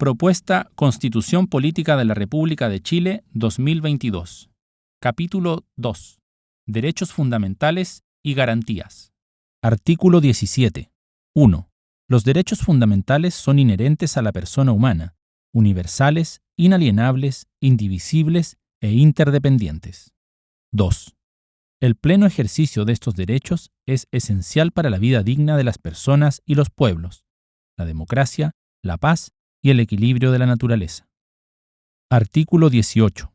Propuesta Constitución Política de la República de Chile 2022. Capítulo 2. Derechos fundamentales y garantías. Artículo 17. 1. Los derechos fundamentales son inherentes a la persona humana, universales, inalienables, indivisibles e interdependientes. 2. El pleno ejercicio de estos derechos es esencial para la vida digna de las personas y los pueblos, la democracia, la paz y el equilibrio de la naturaleza. Artículo 18.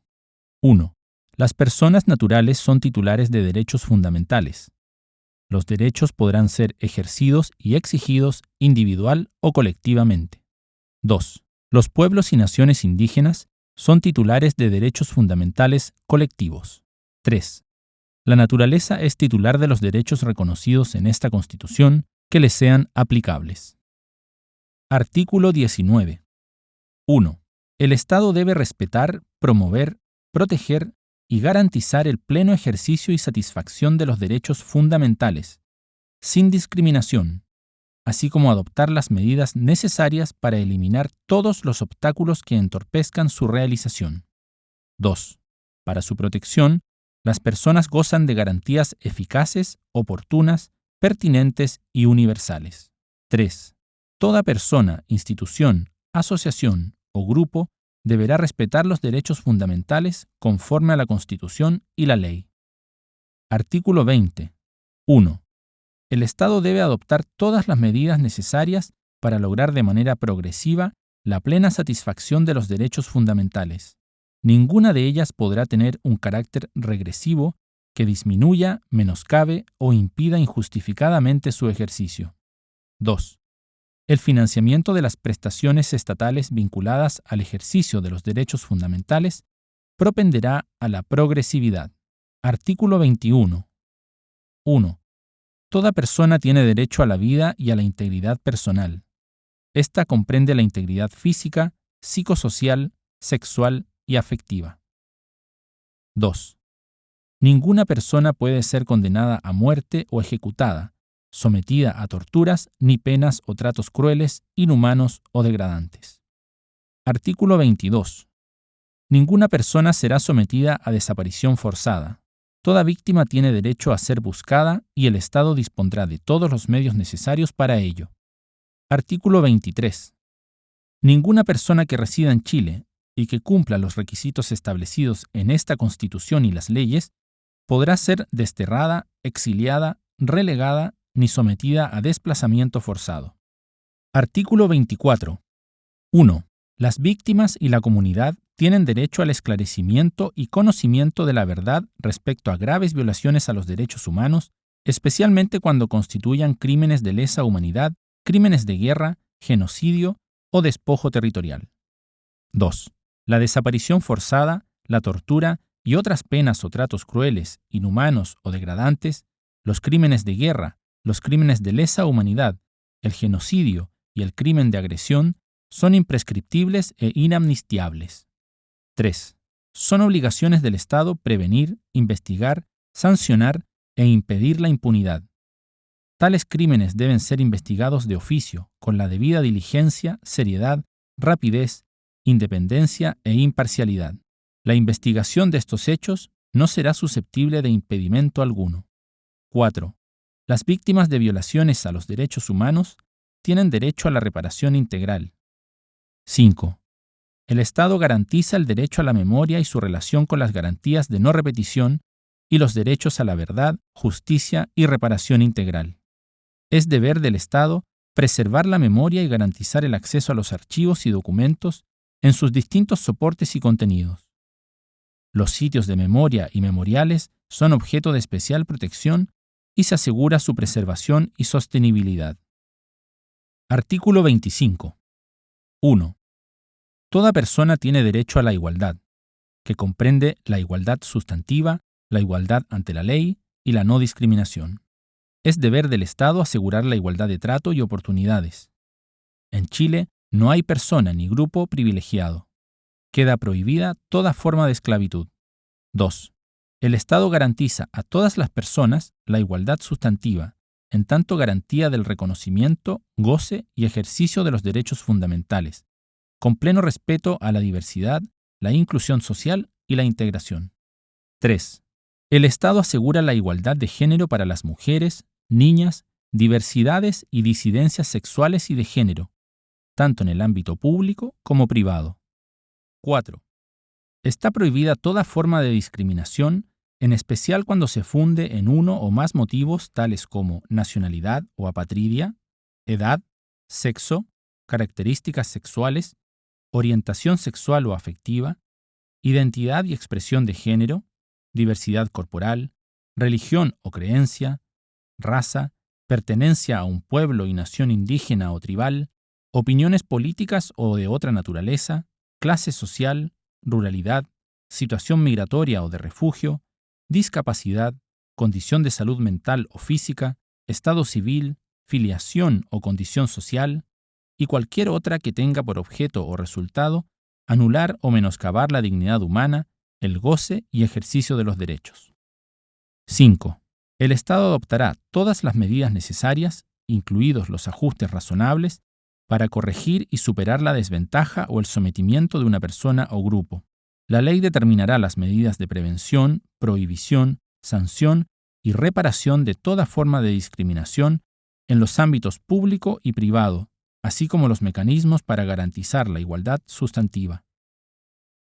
1. Las personas naturales son titulares de derechos fundamentales. Los derechos podrán ser ejercidos y exigidos individual o colectivamente. 2. Los pueblos y naciones indígenas son titulares de derechos fundamentales colectivos. 3. La naturaleza es titular de los derechos reconocidos en esta Constitución que le sean aplicables. Artículo 19. 1. El Estado debe respetar, promover, proteger y garantizar el pleno ejercicio y satisfacción de los derechos fundamentales, sin discriminación, así como adoptar las medidas necesarias para eliminar todos los obstáculos que entorpezcan su realización. 2. Para su protección, las personas gozan de garantías eficaces, oportunas, pertinentes y universales. 3. Toda persona, institución, asociación o grupo deberá respetar los derechos fundamentales conforme a la Constitución y la ley. Artículo 20. 1. El Estado debe adoptar todas las medidas necesarias para lograr de manera progresiva la plena satisfacción de los derechos fundamentales ninguna de ellas podrá tener un carácter regresivo que disminuya, menoscabe o impida injustificadamente su ejercicio. 2. El financiamiento de las prestaciones estatales vinculadas al ejercicio de los derechos fundamentales propenderá a la progresividad. Artículo 21. 1. Toda persona tiene derecho a la vida y a la integridad personal. Esta comprende la integridad física, psicosocial, sexual y afectiva. 2. Ninguna persona puede ser condenada a muerte o ejecutada, sometida a torturas ni penas o tratos crueles, inhumanos o degradantes. Artículo 22. Ninguna persona será sometida a desaparición forzada. Toda víctima tiene derecho a ser buscada y el Estado dispondrá de todos los medios necesarios para ello. Artículo 23. Ninguna persona que resida en Chile y que cumpla los requisitos establecidos en esta Constitución y las leyes, podrá ser desterrada, exiliada, relegada ni sometida a desplazamiento forzado. Artículo 24. 1. Las víctimas y la comunidad tienen derecho al esclarecimiento y conocimiento de la verdad respecto a graves violaciones a los derechos humanos, especialmente cuando constituyan crímenes de lesa humanidad, crímenes de guerra, genocidio o despojo territorial. 2 la desaparición forzada, la tortura y otras penas o tratos crueles, inhumanos o degradantes, los crímenes de guerra, los crímenes de lesa humanidad, el genocidio y el crimen de agresión son imprescriptibles e inamnistiables. 3. Son obligaciones del Estado prevenir, investigar, sancionar e impedir la impunidad. Tales crímenes deben ser investigados de oficio, con la debida diligencia, seriedad, rapidez independencia e imparcialidad. La investigación de estos hechos no será susceptible de impedimento alguno. 4. Las víctimas de violaciones a los derechos humanos tienen derecho a la reparación integral. 5. El Estado garantiza el derecho a la memoria y su relación con las garantías de no repetición y los derechos a la verdad, justicia y reparación integral. Es deber del Estado preservar la memoria y garantizar el acceso a los archivos y documentos en sus distintos soportes y contenidos. Los sitios de memoria y memoriales son objeto de especial protección y se asegura su preservación y sostenibilidad. Artículo 25. 1. Toda persona tiene derecho a la igualdad, que comprende la igualdad sustantiva, la igualdad ante la ley y la no discriminación. Es deber del Estado asegurar la igualdad de trato y oportunidades. En Chile, no hay persona ni grupo privilegiado. Queda prohibida toda forma de esclavitud. 2. El Estado garantiza a todas las personas la igualdad sustantiva, en tanto garantía del reconocimiento, goce y ejercicio de los derechos fundamentales, con pleno respeto a la diversidad, la inclusión social y la integración. 3. El Estado asegura la igualdad de género para las mujeres, niñas, diversidades y disidencias sexuales y de género, tanto en el ámbito público como privado. 4. Está prohibida toda forma de discriminación, en especial cuando se funde en uno o más motivos tales como nacionalidad o apatridia, edad, sexo, características sexuales, orientación sexual o afectiva, identidad y expresión de género, diversidad corporal, religión o creencia, raza, pertenencia a un pueblo y nación indígena o tribal, opiniones políticas o de otra naturaleza, clase social, ruralidad, situación migratoria o de refugio, discapacidad, condición de salud mental o física, estado civil, filiación o condición social, y cualquier otra que tenga por objeto o resultado anular o menoscabar la dignidad humana, el goce y ejercicio de los derechos. 5. El Estado adoptará todas las medidas necesarias, incluidos los ajustes razonables, para corregir y superar la desventaja o el sometimiento de una persona o grupo. La ley determinará las medidas de prevención, prohibición, sanción y reparación de toda forma de discriminación en los ámbitos público y privado, así como los mecanismos para garantizar la igualdad sustantiva.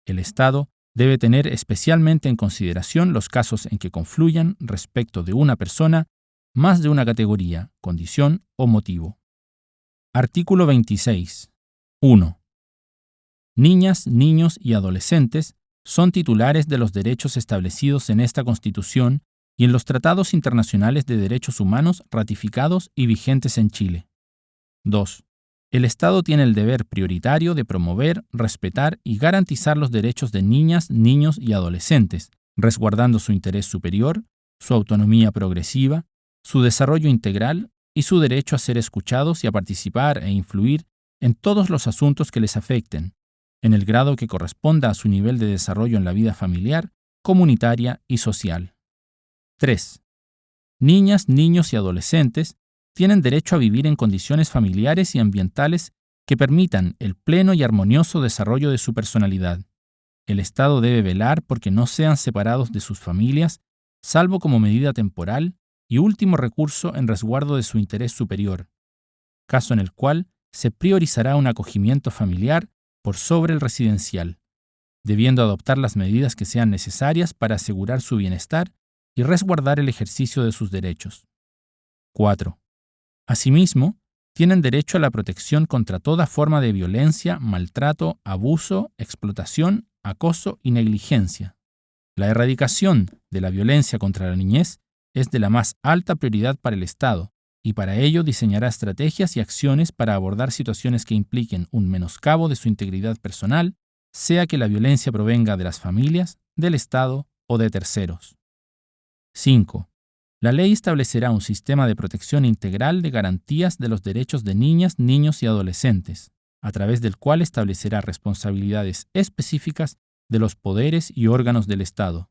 El Estado debe tener especialmente en consideración los casos en que confluyan respecto de una persona más de una categoría, condición o motivo. Artículo 26. 1. Niñas, niños y adolescentes son titulares de los derechos establecidos en esta Constitución y en los tratados internacionales de derechos humanos ratificados y vigentes en Chile. 2. El Estado tiene el deber prioritario de promover, respetar y garantizar los derechos de niñas, niños y adolescentes, resguardando su interés superior, su autonomía progresiva, su desarrollo integral y su derecho a ser escuchados y a participar e influir en todos los asuntos que les afecten, en el grado que corresponda a su nivel de desarrollo en la vida familiar, comunitaria y social. 3. Niñas, niños y adolescentes tienen derecho a vivir en condiciones familiares y ambientales que permitan el pleno y armonioso desarrollo de su personalidad. El Estado debe velar porque no sean separados de sus familias, salvo como medida temporal y último recurso en resguardo de su interés superior, caso en el cual se priorizará un acogimiento familiar por sobre el residencial, debiendo adoptar las medidas que sean necesarias para asegurar su bienestar y resguardar el ejercicio de sus derechos. 4. Asimismo, tienen derecho a la protección contra toda forma de violencia, maltrato, abuso, explotación, acoso y negligencia. La erradicación de la violencia contra la niñez es de la más alta prioridad para el Estado, y para ello diseñará estrategias y acciones para abordar situaciones que impliquen un menoscabo de su integridad personal, sea que la violencia provenga de las familias, del Estado o de terceros. 5. La ley establecerá un sistema de protección integral de garantías de los derechos de niñas, niños y adolescentes, a través del cual establecerá responsabilidades específicas de los poderes y órganos del Estado,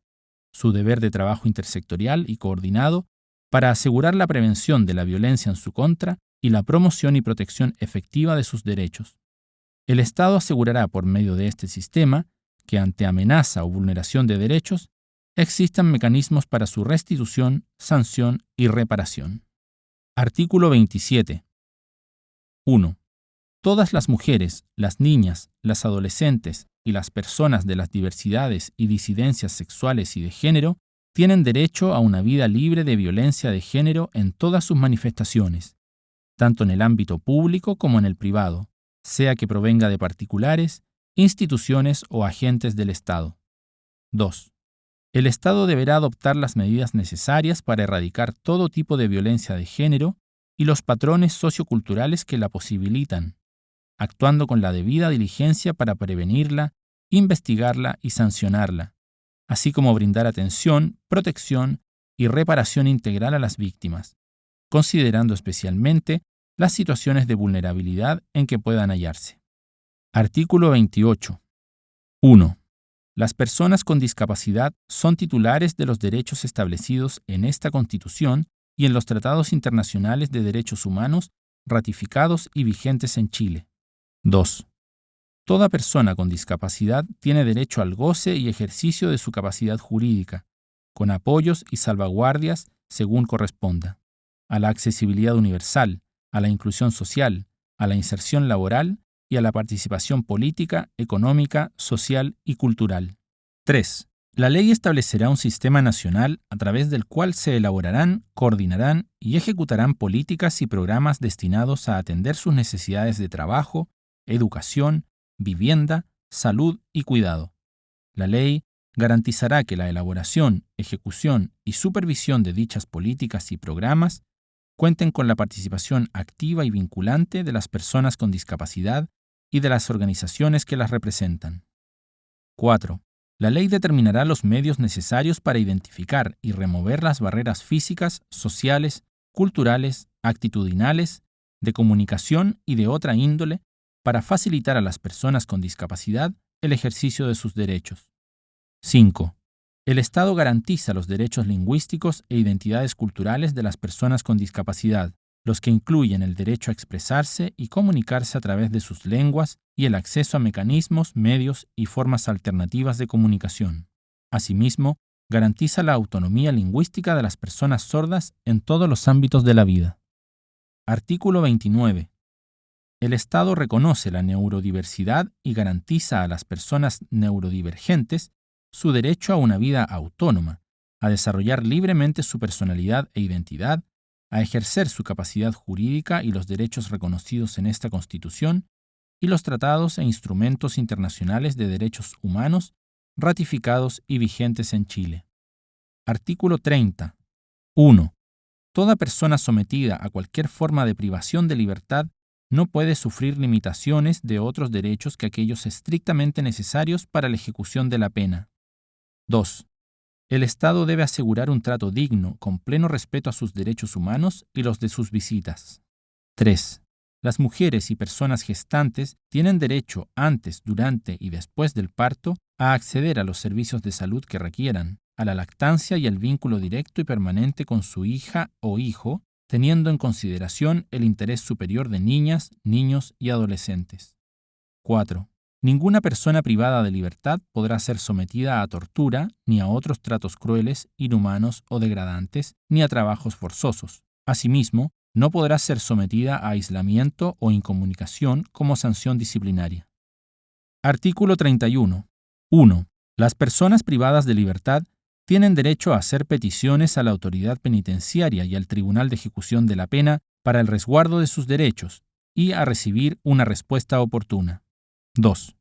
su deber de trabajo intersectorial y coordinado para asegurar la prevención de la violencia en su contra y la promoción y protección efectiva de sus derechos. El Estado asegurará por medio de este sistema que ante amenaza o vulneración de derechos existan mecanismos para su restitución, sanción y reparación. Artículo 27. 1. Todas las mujeres, las niñas, las adolescentes y las personas de las diversidades y disidencias sexuales y de género tienen derecho a una vida libre de violencia de género en todas sus manifestaciones, tanto en el ámbito público como en el privado, sea que provenga de particulares, instituciones o agentes del Estado. 2. El Estado deberá adoptar las medidas necesarias para erradicar todo tipo de violencia de género y los patrones socioculturales que la posibilitan, actuando con la debida diligencia para prevenirla, investigarla y sancionarla, así como brindar atención, protección y reparación integral a las víctimas, considerando especialmente las situaciones de vulnerabilidad en que puedan hallarse. Artículo 28. 1. Las personas con discapacidad son titulares de los derechos establecidos en esta Constitución y en los tratados internacionales de derechos humanos ratificados y vigentes en Chile. 2. Toda persona con discapacidad tiene derecho al goce y ejercicio de su capacidad jurídica, con apoyos y salvaguardias según corresponda, a la accesibilidad universal, a la inclusión social, a la inserción laboral y a la participación política, económica, social y cultural. 3. La ley establecerá un sistema nacional a través del cual se elaborarán, coordinarán y ejecutarán políticas y programas destinados a atender sus necesidades de trabajo, educación, vivienda, salud y cuidado. La ley garantizará que la elaboración, ejecución y supervisión de dichas políticas y programas cuenten con la participación activa y vinculante de las personas con discapacidad y de las organizaciones que las representan. 4. La ley determinará los medios necesarios para identificar y remover las barreras físicas, sociales, culturales, actitudinales, de comunicación y de otra índole para facilitar a las personas con discapacidad el ejercicio de sus derechos. 5. El Estado garantiza los derechos lingüísticos e identidades culturales de las personas con discapacidad, los que incluyen el derecho a expresarse y comunicarse a través de sus lenguas y el acceso a mecanismos, medios y formas alternativas de comunicación. Asimismo, garantiza la autonomía lingüística de las personas sordas en todos los ámbitos de la vida. Artículo 29. El Estado reconoce la neurodiversidad y garantiza a las personas neurodivergentes su derecho a una vida autónoma, a desarrollar libremente su personalidad e identidad, a ejercer su capacidad jurídica y los derechos reconocidos en esta Constitución y los tratados e instrumentos internacionales de derechos humanos ratificados y vigentes en Chile. Artículo 30. 1. Toda persona sometida a cualquier forma de privación de libertad no puede sufrir limitaciones de otros derechos que aquellos estrictamente necesarios para la ejecución de la pena. 2. El Estado debe asegurar un trato digno, con pleno respeto a sus derechos humanos y los de sus visitas. 3. Las mujeres y personas gestantes tienen derecho antes, durante y después del parto a acceder a los servicios de salud que requieran, a la lactancia y al vínculo directo y permanente con su hija o hijo, teniendo en consideración el interés superior de niñas, niños y adolescentes. 4. Ninguna persona privada de libertad podrá ser sometida a tortura, ni a otros tratos crueles, inhumanos o degradantes, ni a trabajos forzosos. Asimismo, no podrá ser sometida a aislamiento o incomunicación como sanción disciplinaria. Artículo 31. 1. Las personas privadas de libertad tienen derecho a hacer peticiones a la autoridad penitenciaria y al Tribunal de Ejecución de la Pena para el resguardo de sus derechos y a recibir una respuesta oportuna. 2.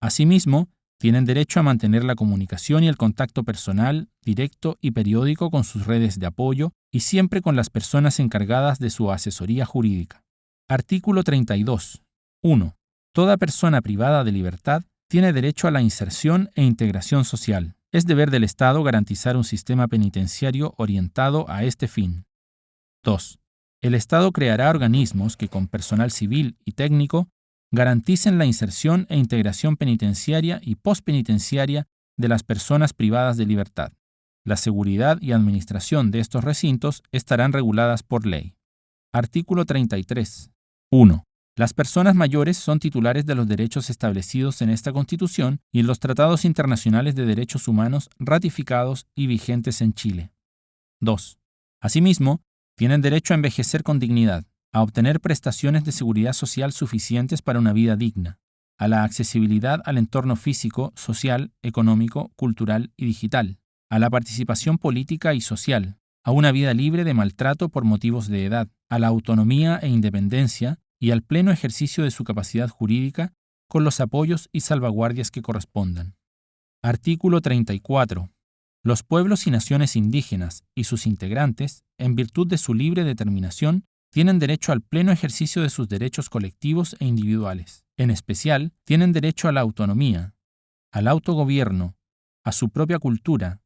Asimismo, tienen derecho a mantener la comunicación y el contacto personal, directo y periódico con sus redes de apoyo y siempre con las personas encargadas de su asesoría jurídica. Artículo 32. 1. Toda persona privada de libertad tiene derecho a la inserción e integración social. Es deber del Estado garantizar un sistema penitenciario orientado a este fin. 2. El Estado creará organismos que con personal civil y técnico garanticen la inserción e integración penitenciaria y postpenitenciaria de las personas privadas de libertad. La seguridad y administración de estos recintos estarán reguladas por ley. Artículo 33. 1. Las personas mayores son titulares de los derechos establecidos en esta Constitución y en los tratados internacionales de derechos humanos ratificados y vigentes en Chile. 2. Asimismo, tienen derecho a envejecer con dignidad, a obtener prestaciones de seguridad social suficientes para una vida digna, a la accesibilidad al entorno físico, social, económico, cultural y digital, a la participación política y social, a una vida libre de maltrato por motivos de edad, a la autonomía e independencia y al pleno ejercicio de su capacidad jurídica con los apoyos y salvaguardias que correspondan. Artículo 34. Los pueblos y naciones indígenas y sus integrantes, en virtud de su libre determinación, tienen derecho al pleno ejercicio de sus derechos colectivos e individuales. En especial, tienen derecho a la autonomía, al autogobierno, a su propia cultura,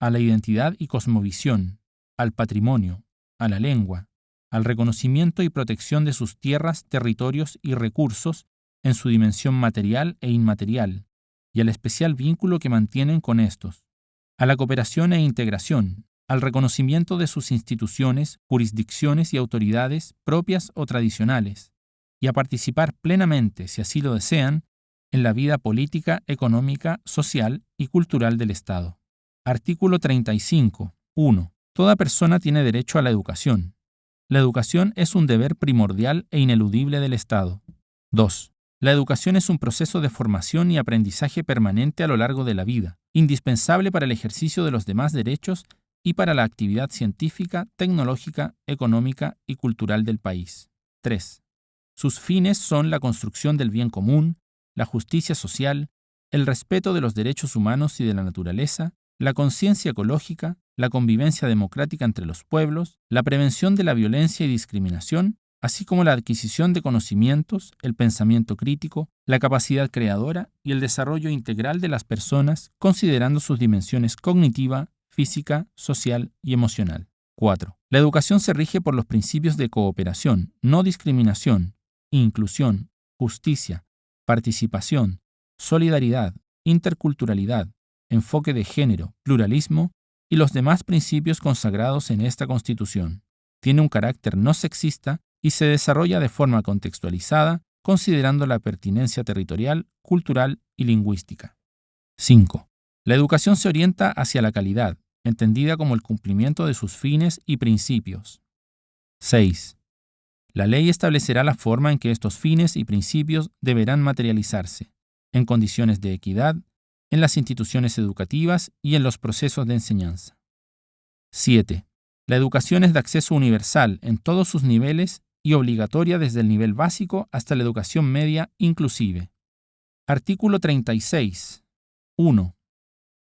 a la identidad y cosmovisión, al patrimonio, a la lengua, al reconocimiento y protección de sus tierras, territorios y recursos en su dimensión material e inmaterial, y al especial vínculo que mantienen con estos, a la cooperación e integración, al reconocimiento de sus instituciones, jurisdicciones y autoridades propias o tradicionales, y a participar plenamente, si así lo desean, en la vida política, económica, social y cultural del Estado. Artículo 35. 1. Toda persona tiene derecho a la educación. La educación es un deber primordial e ineludible del Estado. 2. La educación es un proceso de formación y aprendizaje permanente a lo largo de la vida, indispensable para el ejercicio de los demás derechos y para la actividad científica, tecnológica, económica y cultural del país. 3. Sus fines son la construcción del bien común, la justicia social, el respeto de los derechos humanos y de la naturaleza, la conciencia ecológica, la convivencia democrática entre los pueblos, la prevención de la violencia y discriminación, así como la adquisición de conocimientos, el pensamiento crítico, la capacidad creadora y el desarrollo integral de las personas, considerando sus dimensiones cognitiva, física, social y emocional. 4. La educación se rige por los principios de cooperación, no discriminación, inclusión, justicia, participación, solidaridad, interculturalidad, enfoque de género, pluralismo y los demás principios consagrados en esta Constitución. Tiene un carácter no sexista y se desarrolla de forma contextualizada, considerando la pertinencia territorial, cultural y lingüística. 5. La educación se orienta hacia la calidad, entendida como el cumplimiento de sus fines y principios. 6. La ley establecerá la forma en que estos fines y principios deberán materializarse, en condiciones de equidad, en las instituciones educativas y en los procesos de enseñanza. 7. La educación es de acceso universal en todos sus niveles y obligatoria desde el nivel básico hasta la educación media inclusive. Artículo 36. 1.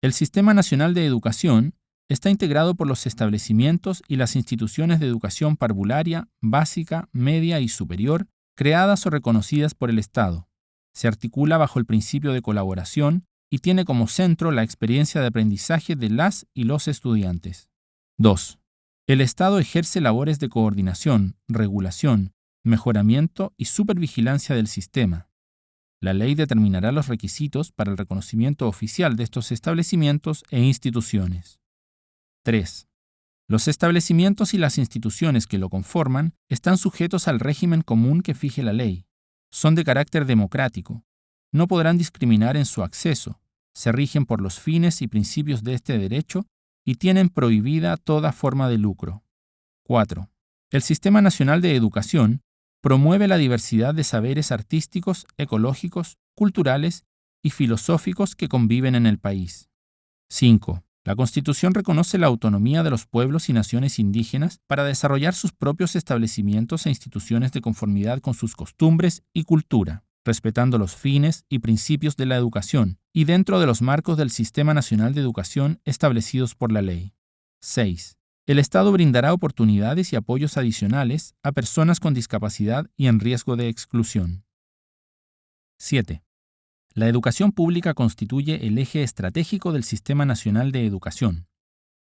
El Sistema Nacional de Educación está integrado por los establecimientos y las instituciones de educación parvularia, básica, media y superior, creadas o reconocidas por el Estado. Se articula bajo el principio de colaboración y tiene como centro la experiencia de aprendizaje de las y los estudiantes. 2. El Estado ejerce labores de coordinación, regulación, mejoramiento y supervigilancia del sistema. La ley determinará los requisitos para el reconocimiento oficial de estos establecimientos e instituciones. 3. Los establecimientos y las instituciones que lo conforman están sujetos al régimen común que fije la ley. Son de carácter democrático. No podrán discriminar en su acceso, se rigen por los fines y principios de este derecho y tienen prohibida toda forma de lucro. 4. El Sistema Nacional de Educación promueve la diversidad de saberes artísticos, ecológicos, culturales y filosóficos que conviven en el país. 5. La Constitución reconoce la autonomía de los pueblos y naciones indígenas para desarrollar sus propios establecimientos e instituciones de conformidad con sus costumbres y cultura respetando los fines y principios de la educación y dentro de los marcos del Sistema Nacional de Educación establecidos por la ley. 6. El Estado brindará oportunidades y apoyos adicionales a personas con discapacidad y en riesgo de exclusión. 7. La educación pública constituye el eje estratégico del Sistema Nacional de Educación.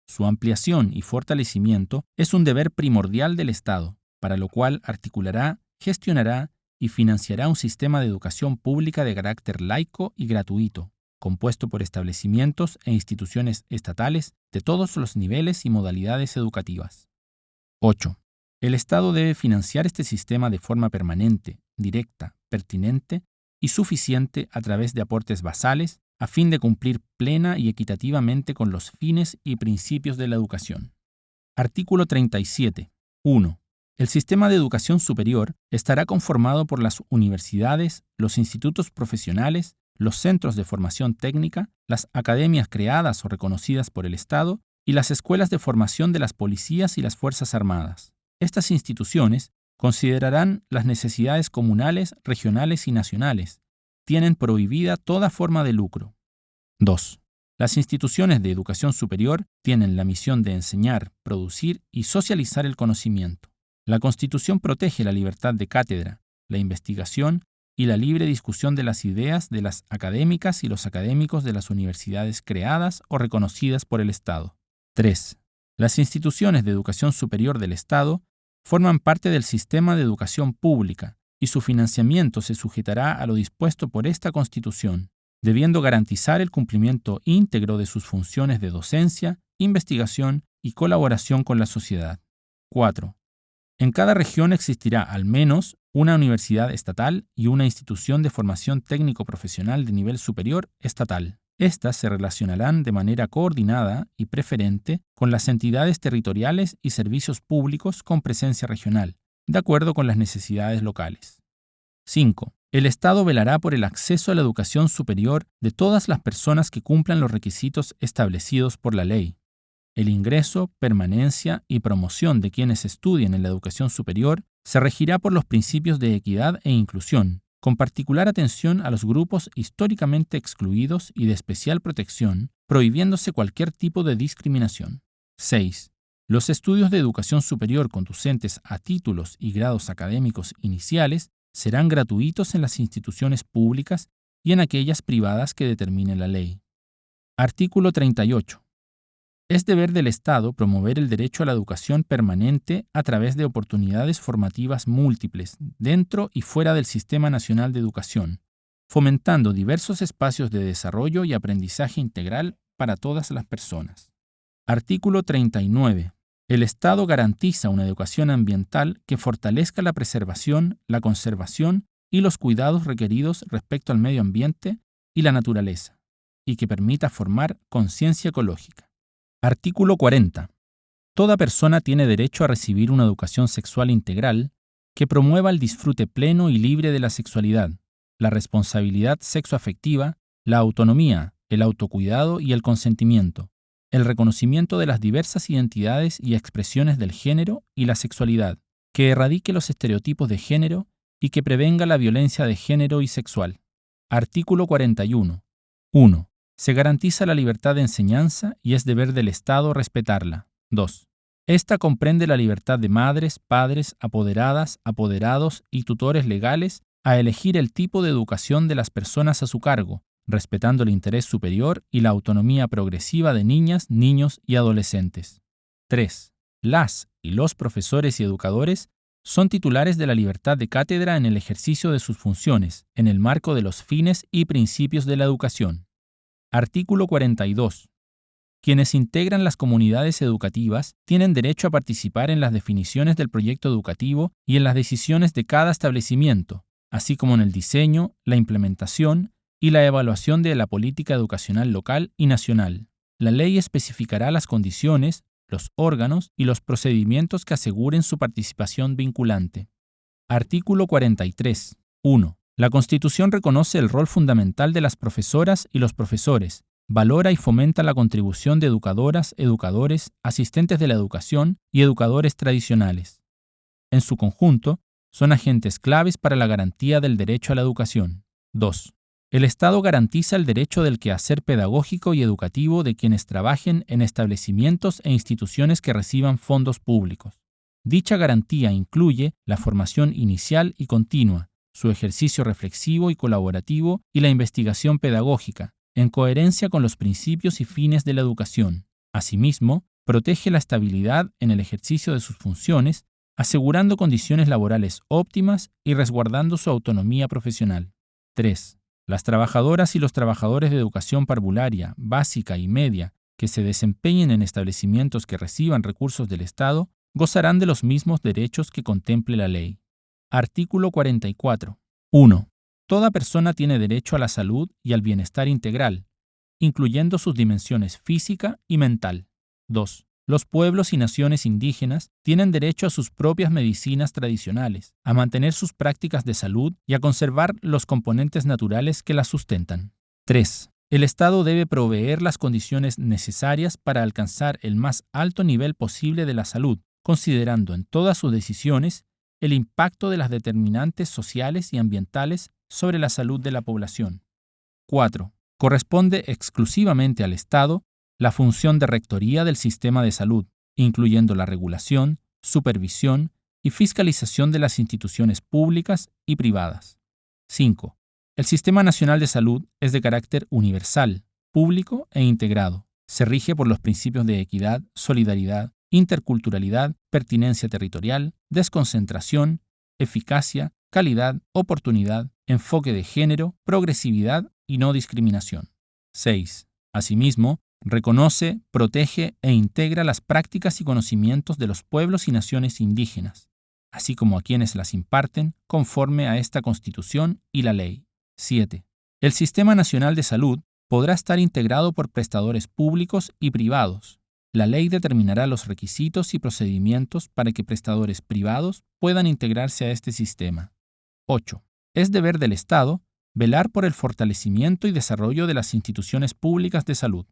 Su ampliación y fortalecimiento es un deber primordial del Estado, para lo cual articulará, gestionará y financiará un sistema de educación pública de carácter laico y gratuito, compuesto por establecimientos e instituciones estatales de todos los niveles y modalidades educativas. 8. El Estado debe financiar este sistema de forma permanente, directa, pertinente y suficiente a través de aportes basales a fin de cumplir plena y equitativamente con los fines y principios de la educación. Artículo 37. 1. El sistema de educación superior estará conformado por las universidades, los institutos profesionales, los centros de formación técnica, las academias creadas o reconocidas por el Estado y las escuelas de formación de las policías y las Fuerzas Armadas. Estas instituciones considerarán las necesidades comunales, regionales y nacionales. Tienen prohibida toda forma de lucro. 2. Las instituciones de educación superior tienen la misión de enseñar, producir y socializar el conocimiento. La Constitución protege la libertad de cátedra, la investigación y la libre discusión de las ideas de las académicas y los académicos de las universidades creadas o reconocidas por el Estado. 3. Las instituciones de educación superior del Estado forman parte del sistema de educación pública y su financiamiento se sujetará a lo dispuesto por esta Constitución, debiendo garantizar el cumplimiento íntegro de sus funciones de docencia, investigación y colaboración con la sociedad. 4. En cada región existirá al menos una universidad estatal y una institución de formación técnico-profesional de nivel superior estatal. Estas se relacionarán de manera coordinada y preferente con las entidades territoriales y servicios públicos con presencia regional, de acuerdo con las necesidades locales. 5. El Estado velará por el acceso a la educación superior de todas las personas que cumplan los requisitos establecidos por la ley. El ingreso, permanencia y promoción de quienes estudien en la educación superior se regirá por los principios de equidad e inclusión, con particular atención a los grupos históricamente excluidos y de especial protección, prohibiéndose cualquier tipo de discriminación. 6. Los estudios de educación superior conducentes a títulos y grados académicos iniciales serán gratuitos en las instituciones públicas y en aquellas privadas que determine la ley. Artículo 38. Es deber del Estado promover el derecho a la educación permanente a través de oportunidades formativas múltiples dentro y fuera del Sistema Nacional de Educación, fomentando diversos espacios de desarrollo y aprendizaje integral para todas las personas. Artículo 39. El Estado garantiza una educación ambiental que fortalezca la preservación, la conservación y los cuidados requeridos respecto al medio ambiente y la naturaleza, y que permita formar conciencia ecológica. Artículo 40. Toda persona tiene derecho a recibir una educación sexual integral que promueva el disfrute pleno y libre de la sexualidad, la responsabilidad sexoafectiva, la autonomía, el autocuidado y el consentimiento, el reconocimiento de las diversas identidades y expresiones del género y la sexualidad, que erradique los estereotipos de género y que prevenga la violencia de género y sexual. Artículo 41. 1. Se garantiza la libertad de enseñanza y es deber del Estado respetarla. 2. Esta comprende la libertad de madres, padres, apoderadas, apoderados y tutores legales a elegir el tipo de educación de las personas a su cargo, respetando el interés superior y la autonomía progresiva de niñas, niños y adolescentes. 3. Las y los profesores y educadores son titulares de la libertad de cátedra en el ejercicio de sus funciones, en el marco de los fines y principios de la educación. Artículo 42. Quienes integran las comunidades educativas tienen derecho a participar en las definiciones del proyecto educativo y en las decisiones de cada establecimiento, así como en el diseño, la implementación y la evaluación de la política educacional local y nacional. La ley especificará las condiciones, los órganos y los procedimientos que aseguren su participación vinculante. Artículo 43. 1. La Constitución reconoce el rol fundamental de las profesoras y los profesores, valora y fomenta la contribución de educadoras, educadores, asistentes de la educación y educadores tradicionales. En su conjunto, son agentes claves para la garantía del derecho a la educación. 2. El Estado garantiza el derecho del quehacer pedagógico y educativo de quienes trabajen en establecimientos e instituciones que reciban fondos públicos. Dicha garantía incluye la formación inicial y continua, su ejercicio reflexivo y colaborativo y la investigación pedagógica, en coherencia con los principios y fines de la educación. Asimismo, protege la estabilidad en el ejercicio de sus funciones, asegurando condiciones laborales óptimas y resguardando su autonomía profesional. 3. Las trabajadoras y los trabajadores de educación parvularia, básica y media que se desempeñen en establecimientos que reciban recursos del Estado gozarán de los mismos derechos que contemple la ley. Artículo 44. 1. Toda persona tiene derecho a la salud y al bienestar integral, incluyendo sus dimensiones física y mental. 2. Los pueblos y naciones indígenas tienen derecho a sus propias medicinas tradicionales, a mantener sus prácticas de salud y a conservar los componentes naturales que las sustentan. 3. El Estado debe proveer las condiciones necesarias para alcanzar el más alto nivel posible de la salud, considerando en todas sus decisiones el impacto de las determinantes sociales y ambientales sobre la salud de la población. 4. Corresponde exclusivamente al Estado la función de rectoría del sistema de salud, incluyendo la regulación, supervisión y fiscalización de las instituciones públicas y privadas. 5. El Sistema Nacional de Salud es de carácter universal, público e integrado. Se rige por los principios de equidad, solidaridad, interculturalidad, pertinencia territorial, desconcentración, eficacia, calidad, oportunidad, enfoque de género, progresividad y no discriminación. 6. Asimismo, reconoce, protege e integra las prácticas y conocimientos de los pueblos y naciones indígenas. así como a quienes las imparten, conforme a esta Constitución y la ley. 7. El Sistema Nacional de Salud podrá estar integrado por prestadores públicos y privados. La ley determinará los requisitos y procedimientos para que prestadores privados puedan integrarse a este sistema. 8. Es deber del Estado velar por el fortalecimiento y desarrollo de las instituciones públicas de salud.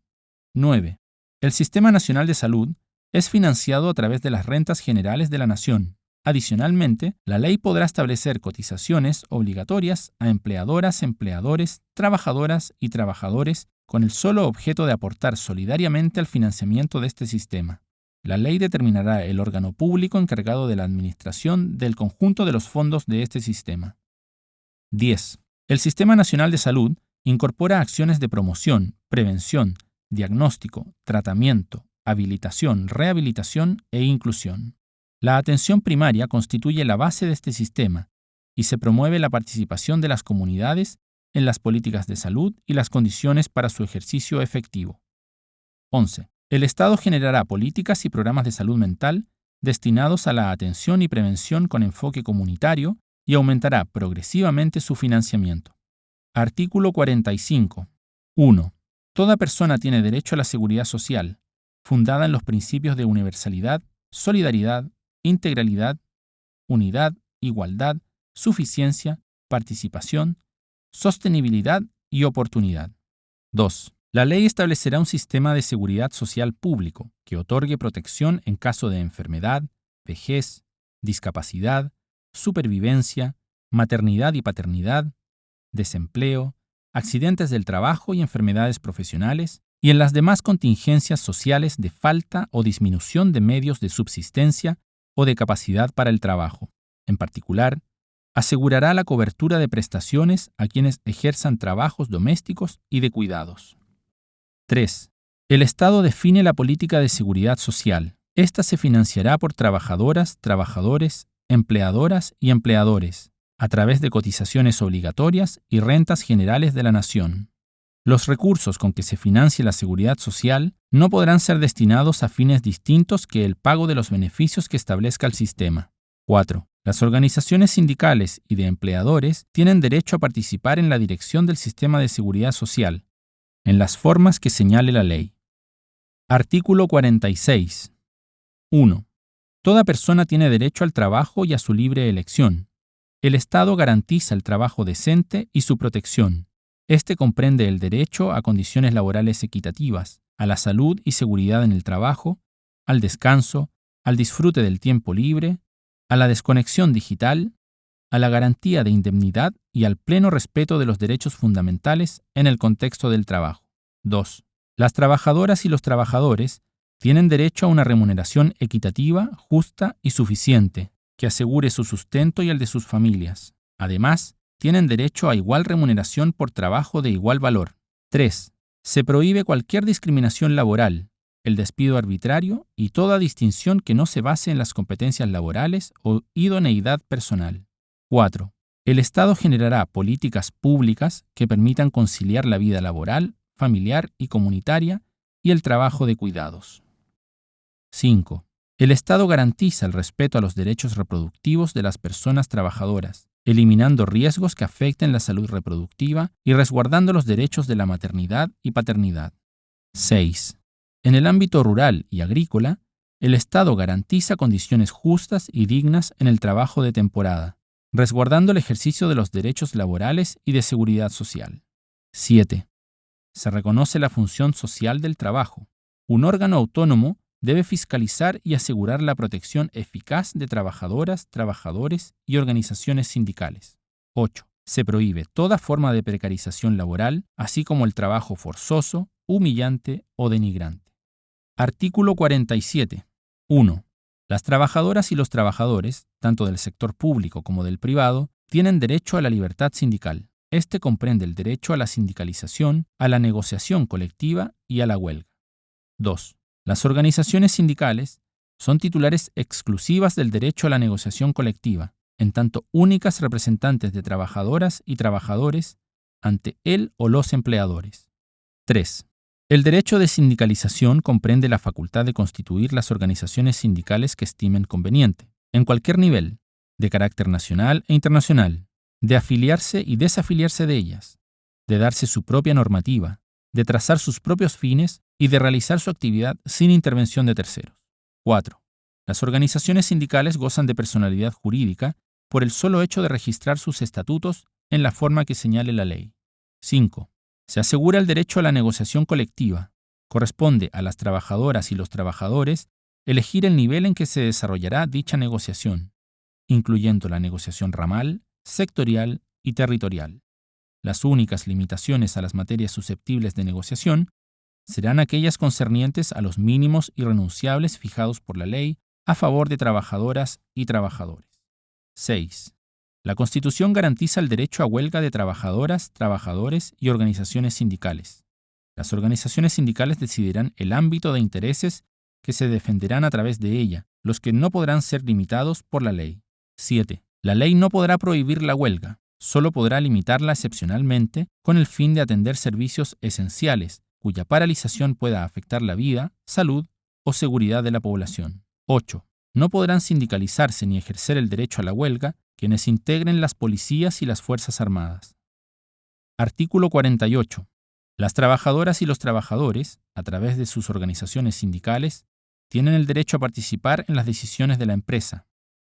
9. El Sistema Nacional de Salud es financiado a través de las rentas generales de la nación. Adicionalmente, la ley podrá establecer cotizaciones obligatorias a empleadoras, empleadores, trabajadoras y trabajadores con el solo objeto de aportar solidariamente al financiamiento de este sistema. La ley determinará el órgano público encargado de la administración del conjunto de los fondos de este sistema. 10. El Sistema Nacional de Salud incorpora acciones de promoción, prevención, diagnóstico, tratamiento, habilitación, rehabilitación e inclusión. La atención primaria constituye la base de este sistema y se promueve la participación de las comunidades en las políticas de salud y las condiciones para su ejercicio efectivo. 11. El Estado generará políticas y programas de salud mental destinados a la atención y prevención con enfoque comunitario y aumentará progresivamente su financiamiento. Artículo 45. 1. Toda persona tiene derecho a la seguridad social, fundada en los principios de universalidad, solidaridad, integralidad, unidad, igualdad, suficiencia, participación, sostenibilidad y oportunidad. 2. La ley establecerá un sistema de seguridad social público que otorgue protección en caso de enfermedad, vejez, discapacidad, supervivencia, maternidad y paternidad, desempleo, accidentes del trabajo y enfermedades profesionales, y en las demás contingencias sociales de falta o disminución de medios de subsistencia o de capacidad para el trabajo. En particular, asegurará la cobertura de prestaciones a quienes ejerzan trabajos domésticos y de cuidados. 3. El Estado define la política de seguridad social. Esta se financiará por trabajadoras, trabajadores, empleadoras y empleadores, a través de cotizaciones obligatorias y rentas generales de la nación. Los recursos con que se financie la seguridad social no podrán ser destinados a fines distintos que el pago de los beneficios que establezca el sistema. 4. Las organizaciones sindicales y de empleadores tienen derecho a participar en la dirección del sistema de seguridad social, en las formas que señale la ley. Artículo 46. 1. Toda persona tiene derecho al trabajo y a su libre elección. El Estado garantiza el trabajo decente y su protección. Este comprende el derecho a condiciones laborales equitativas, a la salud y seguridad en el trabajo, al descanso, al disfrute del tiempo libre, a la desconexión digital, a la garantía de indemnidad y al pleno respeto de los derechos fundamentales en el contexto del trabajo. 2. Las trabajadoras y los trabajadores tienen derecho a una remuneración equitativa, justa y suficiente, que asegure su sustento y el de sus familias. Además, tienen derecho a igual remuneración por trabajo de igual valor. 3. Se prohíbe cualquier discriminación laboral, el despido arbitrario y toda distinción que no se base en las competencias laborales o idoneidad personal. 4. El Estado generará políticas públicas que permitan conciliar la vida laboral, familiar y comunitaria y el trabajo de cuidados. 5. El Estado garantiza el respeto a los derechos reproductivos de las personas trabajadoras, eliminando riesgos que afecten la salud reproductiva y resguardando los derechos de la maternidad y paternidad. 6. En el ámbito rural y agrícola, el Estado garantiza condiciones justas y dignas en el trabajo de temporada, resguardando el ejercicio de los derechos laborales y de seguridad social. 7. Se reconoce la función social del trabajo. Un órgano autónomo debe fiscalizar y asegurar la protección eficaz de trabajadoras, trabajadores y organizaciones sindicales. 8. Se prohíbe toda forma de precarización laboral, así como el trabajo forzoso, humillante o denigrante. Artículo 47. 1. Las trabajadoras y los trabajadores, tanto del sector público como del privado, tienen derecho a la libertad sindical. Este comprende el derecho a la sindicalización, a la negociación colectiva y a la huelga. 2. Las organizaciones sindicales son titulares exclusivas del derecho a la negociación colectiva, en tanto únicas representantes de trabajadoras y trabajadores ante él o los empleadores. 3. El derecho de sindicalización comprende la facultad de constituir las organizaciones sindicales que estimen conveniente, en cualquier nivel, de carácter nacional e internacional, de afiliarse y desafiliarse de ellas, de darse su propia normativa, de trazar sus propios fines y de realizar su actividad sin intervención de terceros. 4. Las organizaciones sindicales gozan de personalidad jurídica por el solo hecho de registrar sus estatutos en la forma que señale la ley. 5. Se asegura el derecho a la negociación colectiva. Corresponde a las trabajadoras y los trabajadores elegir el nivel en que se desarrollará dicha negociación, incluyendo la negociación ramal, sectorial y territorial. Las únicas limitaciones a las materias susceptibles de negociación serán aquellas concernientes a los mínimos irrenunciables fijados por la ley a favor de trabajadoras y trabajadores. 6. La Constitución garantiza el derecho a huelga de trabajadoras, trabajadores y organizaciones sindicales. Las organizaciones sindicales decidirán el ámbito de intereses que se defenderán a través de ella, los que no podrán ser limitados por la ley. 7. La ley no podrá prohibir la huelga, solo podrá limitarla excepcionalmente con el fin de atender servicios esenciales, cuya paralización pueda afectar la vida, salud o seguridad de la población. 8. No podrán sindicalizarse ni ejercer el derecho a la huelga quienes integren las policías y las Fuerzas Armadas. Artículo 48. Las trabajadoras y los trabajadores, a través de sus organizaciones sindicales, tienen el derecho a participar en las decisiones de la empresa.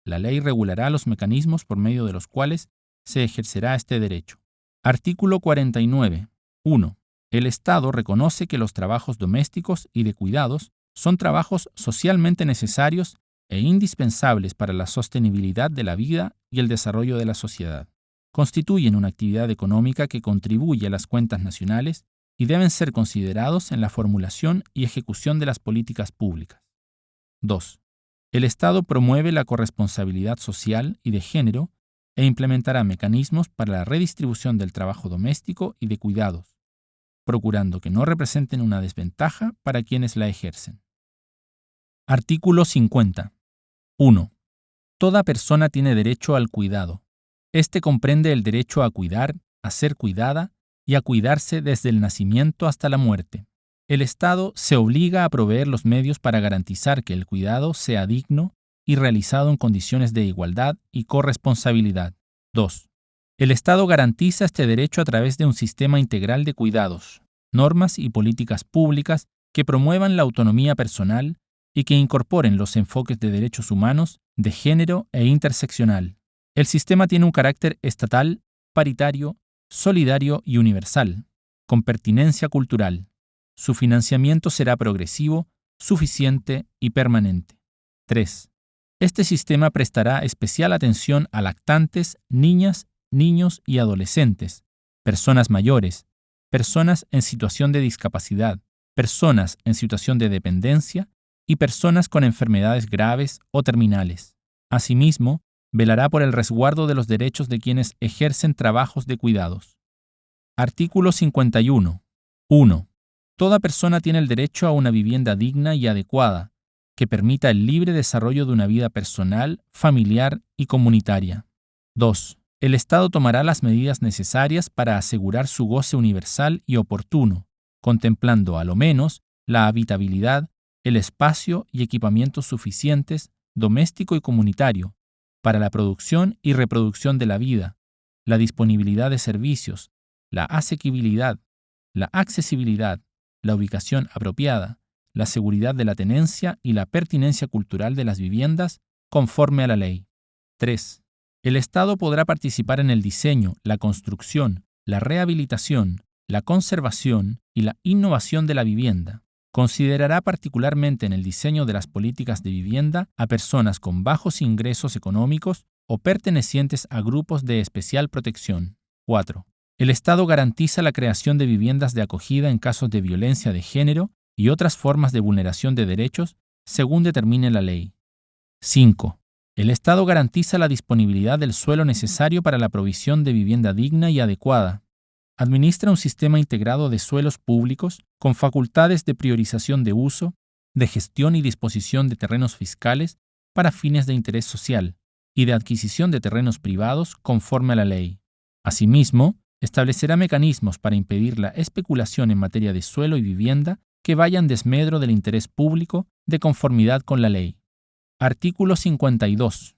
La ley regulará los mecanismos por medio de los cuales se ejercerá este derecho. Artículo 49. 1. El Estado reconoce que los trabajos domésticos y de cuidados son trabajos socialmente necesarios e indispensables para la sostenibilidad de la vida y el desarrollo de la sociedad. Constituyen una actividad económica que contribuye a las cuentas nacionales y deben ser considerados en la formulación y ejecución de las políticas públicas. 2. El Estado promueve la corresponsabilidad social y de género e implementará mecanismos para la redistribución del trabajo doméstico y de cuidados, procurando que no representen una desventaja para quienes la ejercen. Artículo 50. 1. Toda persona tiene derecho al cuidado. Este comprende el derecho a cuidar, a ser cuidada y a cuidarse desde el nacimiento hasta la muerte. El Estado se obliga a proveer los medios para garantizar que el cuidado sea digno y realizado en condiciones de igualdad y corresponsabilidad. 2. El Estado garantiza este derecho a través de un sistema integral de cuidados, normas y políticas públicas que promuevan la autonomía personal y que incorporen los enfoques de derechos humanos, de género e interseccional. El sistema tiene un carácter estatal, paritario, solidario y universal, con pertinencia cultural. Su financiamiento será progresivo, suficiente y permanente. 3. Este sistema prestará especial atención a lactantes, niñas niños y adolescentes, personas mayores, personas en situación de discapacidad, personas en situación de dependencia y personas con enfermedades graves o terminales. Asimismo, velará por el resguardo de los derechos de quienes ejercen trabajos de cuidados. Artículo 51. 1. Toda persona tiene el derecho a una vivienda digna y adecuada, que permita el libre desarrollo de una vida personal, familiar y comunitaria. 2 el Estado tomará las medidas necesarias para asegurar su goce universal y oportuno, contemplando a lo menos la habitabilidad, el espacio y equipamientos suficientes, doméstico y comunitario, para la producción y reproducción de la vida, la disponibilidad de servicios, la asequibilidad, la accesibilidad, la ubicación apropiada, la seguridad de la tenencia y la pertinencia cultural de las viviendas conforme a la ley. 3. El Estado podrá participar en el diseño, la construcción, la rehabilitación, la conservación y la innovación de la vivienda. Considerará particularmente en el diseño de las políticas de vivienda a personas con bajos ingresos económicos o pertenecientes a grupos de especial protección. 4. El Estado garantiza la creación de viviendas de acogida en casos de violencia de género y otras formas de vulneración de derechos según determine la ley. 5. El Estado garantiza la disponibilidad del suelo necesario para la provisión de vivienda digna y adecuada. Administra un sistema integrado de suelos públicos con facultades de priorización de uso, de gestión y disposición de terrenos fiscales para fines de interés social y de adquisición de terrenos privados conforme a la ley. Asimismo, establecerá mecanismos para impedir la especulación en materia de suelo y vivienda que vayan desmedro del interés público de conformidad con la ley. Artículo 52.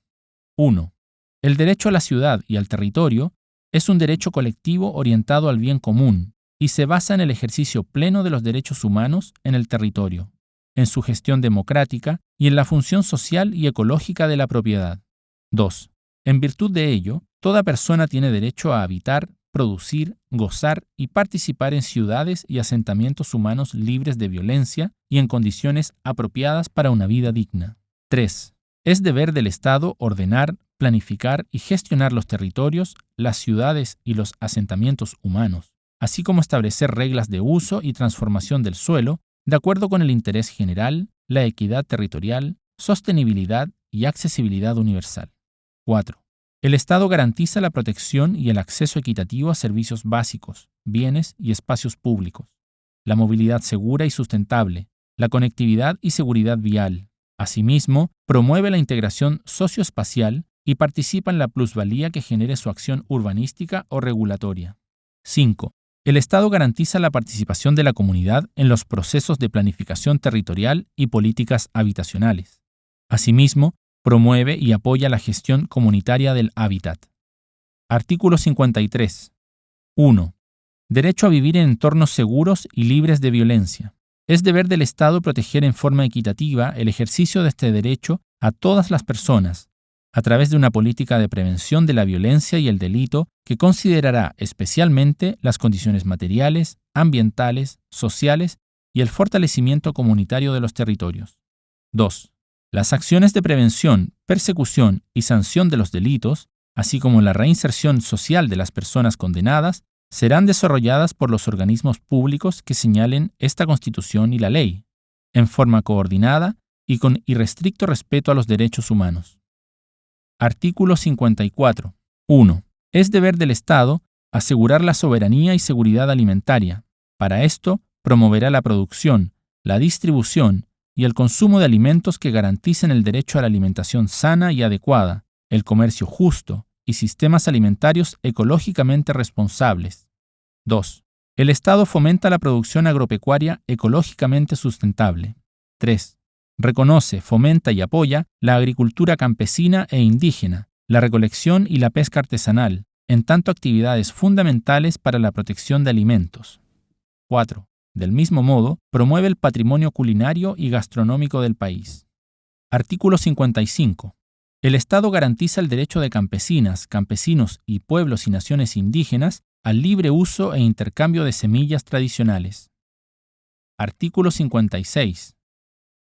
1. El derecho a la ciudad y al territorio es un derecho colectivo orientado al bien común y se basa en el ejercicio pleno de los derechos humanos en el territorio, en su gestión democrática y en la función social y ecológica de la propiedad. 2. En virtud de ello, toda persona tiene derecho a habitar, producir, gozar y participar en ciudades y asentamientos humanos libres de violencia y en condiciones apropiadas para una vida digna. 3. Es deber del Estado ordenar, planificar y gestionar los territorios, las ciudades y los asentamientos humanos, así como establecer reglas de uso y transformación del suelo de acuerdo con el interés general, la equidad territorial, sostenibilidad y accesibilidad universal. 4. El Estado garantiza la protección y el acceso equitativo a servicios básicos, bienes y espacios públicos, la movilidad segura y sustentable, la conectividad y seguridad vial. Asimismo, promueve la integración socioespacial y participa en la plusvalía que genere su acción urbanística o regulatoria. 5. El Estado garantiza la participación de la comunidad en los procesos de planificación territorial y políticas habitacionales. Asimismo, promueve y apoya la gestión comunitaria del hábitat. Artículo 53. 1. Derecho a vivir en entornos seguros y libres de violencia. Es deber del Estado proteger en forma equitativa el ejercicio de este derecho a todas las personas, a través de una política de prevención de la violencia y el delito que considerará especialmente las condiciones materiales, ambientales, sociales y el fortalecimiento comunitario de los territorios. 2. Las acciones de prevención, persecución y sanción de los delitos, así como la reinserción social de las personas condenadas, serán desarrolladas por los organismos públicos que señalen esta Constitución y la ley, en forma coordinada y con irrestricto respeto a los derechos humanos. Artículo 54. 1. Es deber del Estado asegurar la soberanía y seguridad alimentaria. Para esto, promoverá la producción, la distribución y el consumo de alimentos que garanticen el derecho a la alimentación sana y adecuada, el comercio justo y sistemas alimentarios ecológicamente responsables. 2. El Estado fomenta la producción agropecuaria ecológicamente sustentable. 3 reconoce, fomenta y apoya la agricultura campesina e indígena, la recolección y la pesca artesanal, en tanto actividades fundamentales para la protección de alimentos. 4. Del mismo modo, promueve el patrimonio culinario y gastronómico del país. Artículo 55. El Estado garantiza el derecho de campesinas, campesinos y pueblos y naciones indígenas al libre uso e intercambio de semillas tradicionales. Artículo 56.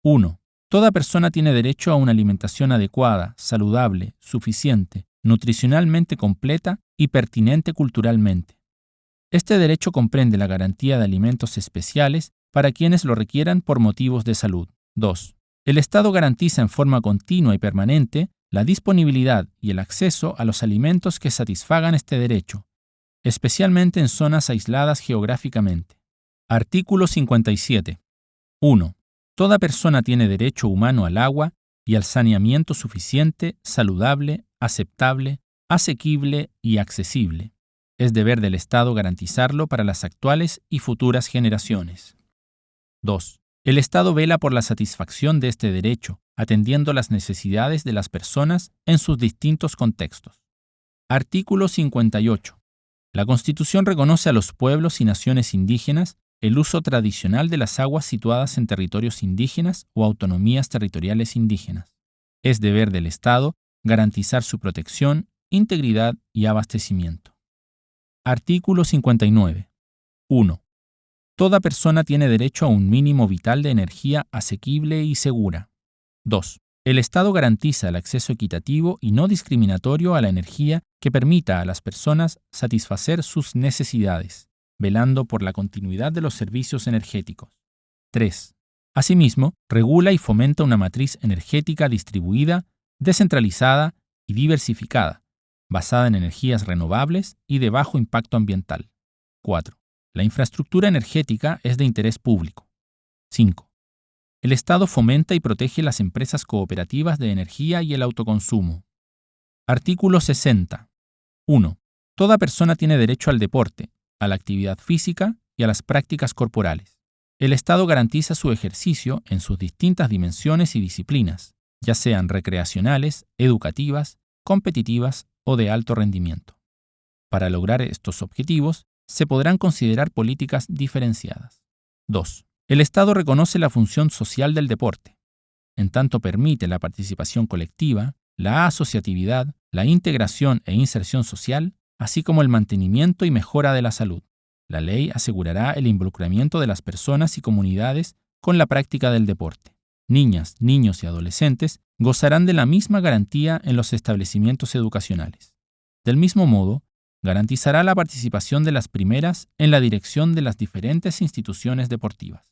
1. Toda persona tiene derecho a una alimentación adecuada, saludable, suficiente, nutricionalmente completa y pertinente culturalmente. Este derecho comprende la garantía de alimentos especiales para quienes lo requieran por motivos de salud. 2. El Estado garantiza en forma continua y permanente la disponibilidad y el acceso a los alimentos que satisfagan este derecho, especialmente en zonas aisladas geográficamente. Artículo 57. 1. Toda persona tiene derecho humano al agua y al saneamiento suficiente, saludable, aceptable, asequible y accesible. Es deber del Estado garantizarlo para las actuales y futuras generaciones. 2. El Estado vela por la satisfacción de este derecho, atendiendo las necesidades de las personas en sus distintos contextos. Artículo 58. La Constitución reconoce a los pueblos y naciones indígenas el uso tradicional de las aguas situadas en territorios indígenas o autonomías territoriales indígenas. Es deber del Estado garantizar su protección, integridad y abastecimiento. Artículo 59. 1. Toda persona tiene derecho a un mínimo vital de energía asequible y segura. 2. El Estado garantiza el acceso equitativo y no discriminatorio a la energía que permita a las personas satisfacer sus necesidades velando por la continuidad de los servicios energéticos. 3. Asimismo, regula y fomenta una matriz energética distribuida, descentralizada y diversificada, basada en energías renovables y de bajo impacto ambiental. 4. La infraestructura energética es de interés público. 5. El Estado fomenta y protege las empresas cooperativas de energía y el autoconsumo. Artículo 60. 1. Toda persona tiene derecho al deporte, a la actividad física y a las prácticas corporales. El Estado garantiza su ejercicio en sus distintas dimensiones y disciplinas, ya sean recreacionales, educativas, competitivas o de alto rendimiento. Para lograr estos objetivos, se podrán considerar políticas diferenciadas. 2. El Estado reconoce la función social del deporte, en tanto permite la participación colectiva, la asociatividad, la integración e inserción social, así como el mantenimiento y mejora de la salud. La ley asegurará el involucramiento de las personas y comunidades con la práctica del deporte. Niñas, niños y adolescentes gozarán de la misma garantía en los establecimientos educacionales. Del mismo modo, garantizará la participación de las primeras en la dirección de las diferentes instituciones deportivas.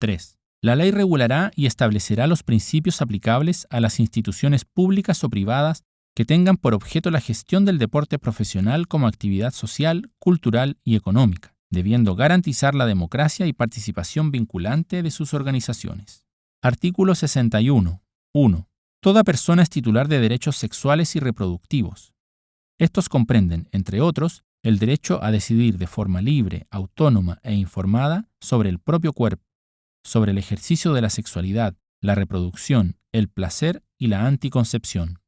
3. La ley regulará y establecerá los principios aplicables a las instituciones públicas o privadas que tengan por objeto la gestión del deporte profesional como actividad social, cultural y económica, debiendo garantizar la democracia y participación vinculante de sus organizaciones. Artículo 61. 1. Toda persona es titular de derechos sexuales y reproductivos. Estos comprenden, entre otros, el derecho a decidir de forma libre, autónoma e informada sobre el propio cuerpo, sobre el ejercicio de la sexualidad, la reproducción, el placer y la anticoncepción.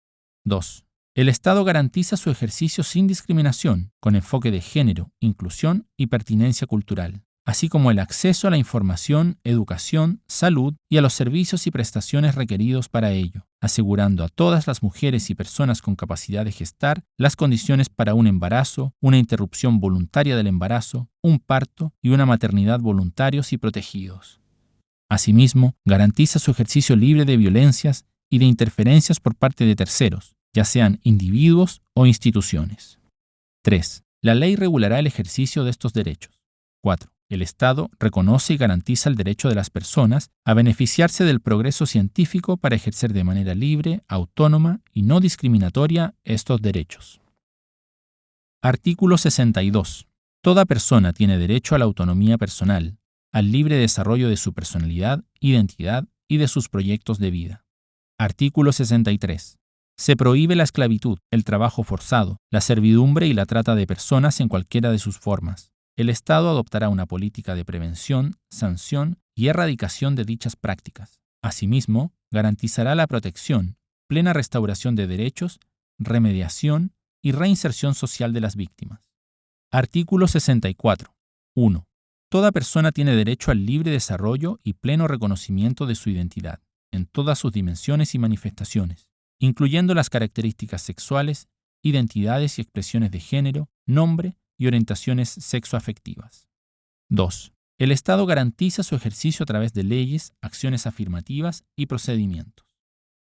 2. El Estado garantiza su ejercicio sin discriminación, con enfoque de género, inclusión y pertinencia cultural, así como el acceso a la información, educación, salud y a los servicios y prestaciones requeridos para ello, asegurando a todas las mujeres y personas con capacidad de gestar las condiciones para un embarazo, una interrupción voluntaria del embarazo, un parto y una maternidad voluntarios y protegidos. Asimismo, garantiza su ejercicio libre de violencias y de interferencias por parte de terceros, ya sean individuos o instituciones. 3. La ley regulará el ejercicio de estos derechos. 4. El Estado reconoce y garantiza el derecho de las personas a beneficiarse del progreso científico para ejercer de manera libre, autónoma y no discriminatoria estos derechos. Artículo 62. Toda persona tiene derecho a la autonomía personal, al libre desarrollo de su personalidad, identidad y de sus proyectos de vida. Artículo 63. Se prohíbe la esclavitud, el trabajo forzado, la servidumbre y la trata de personas en cualquiera de sus formas. El Estado adoptará una política de prevención, sanción y erradicación de dichas prácticas. Asimismo, garantizará la protección, plena restauración de derechos, remediación y reinserción social de las víctimas. Artículo 64. 1. Toda persona tiene derecho al libre desarrollo y pleno reconocimiento de su identidad, en todas sus dimensiones y manifestaciones, incluyendo las características sexuales, identidades y expresiones de género, nombre y orientaciones sexoafectivas. 2. El Estado garantiza su ejercicio a través de leyes, acciones afirmativas y procedimientos.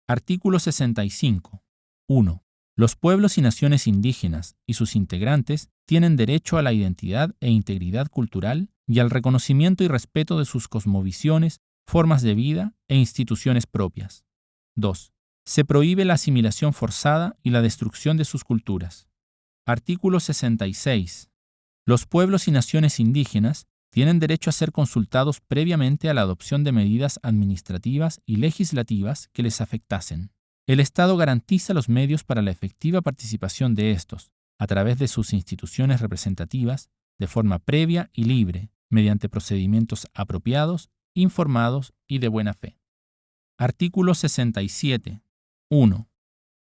Artículo 65. 1. Los pueblos y naciones indígenas y sus integrantes tienen derecho a la identidad e integridad cultural y al reconocimiento y respeto de sus cosmovisiones, formas de vida e instituciones propias. 2. Se prohíbe la asimilación forzada y la destrucción de sus culturas. Artículo 66. Los pueblos y naciones indígenas tienen derecho a ser consultados previamente a la adopción de medidas administrativas y legislativas que les afectasen. El Estado garantiza los medios para la efectiva participación de estos, a través de sus instituciones representativas, de forma previa y libre, mediante procedimientos apropiados, informados y de buena fe. Artículo 67. 1.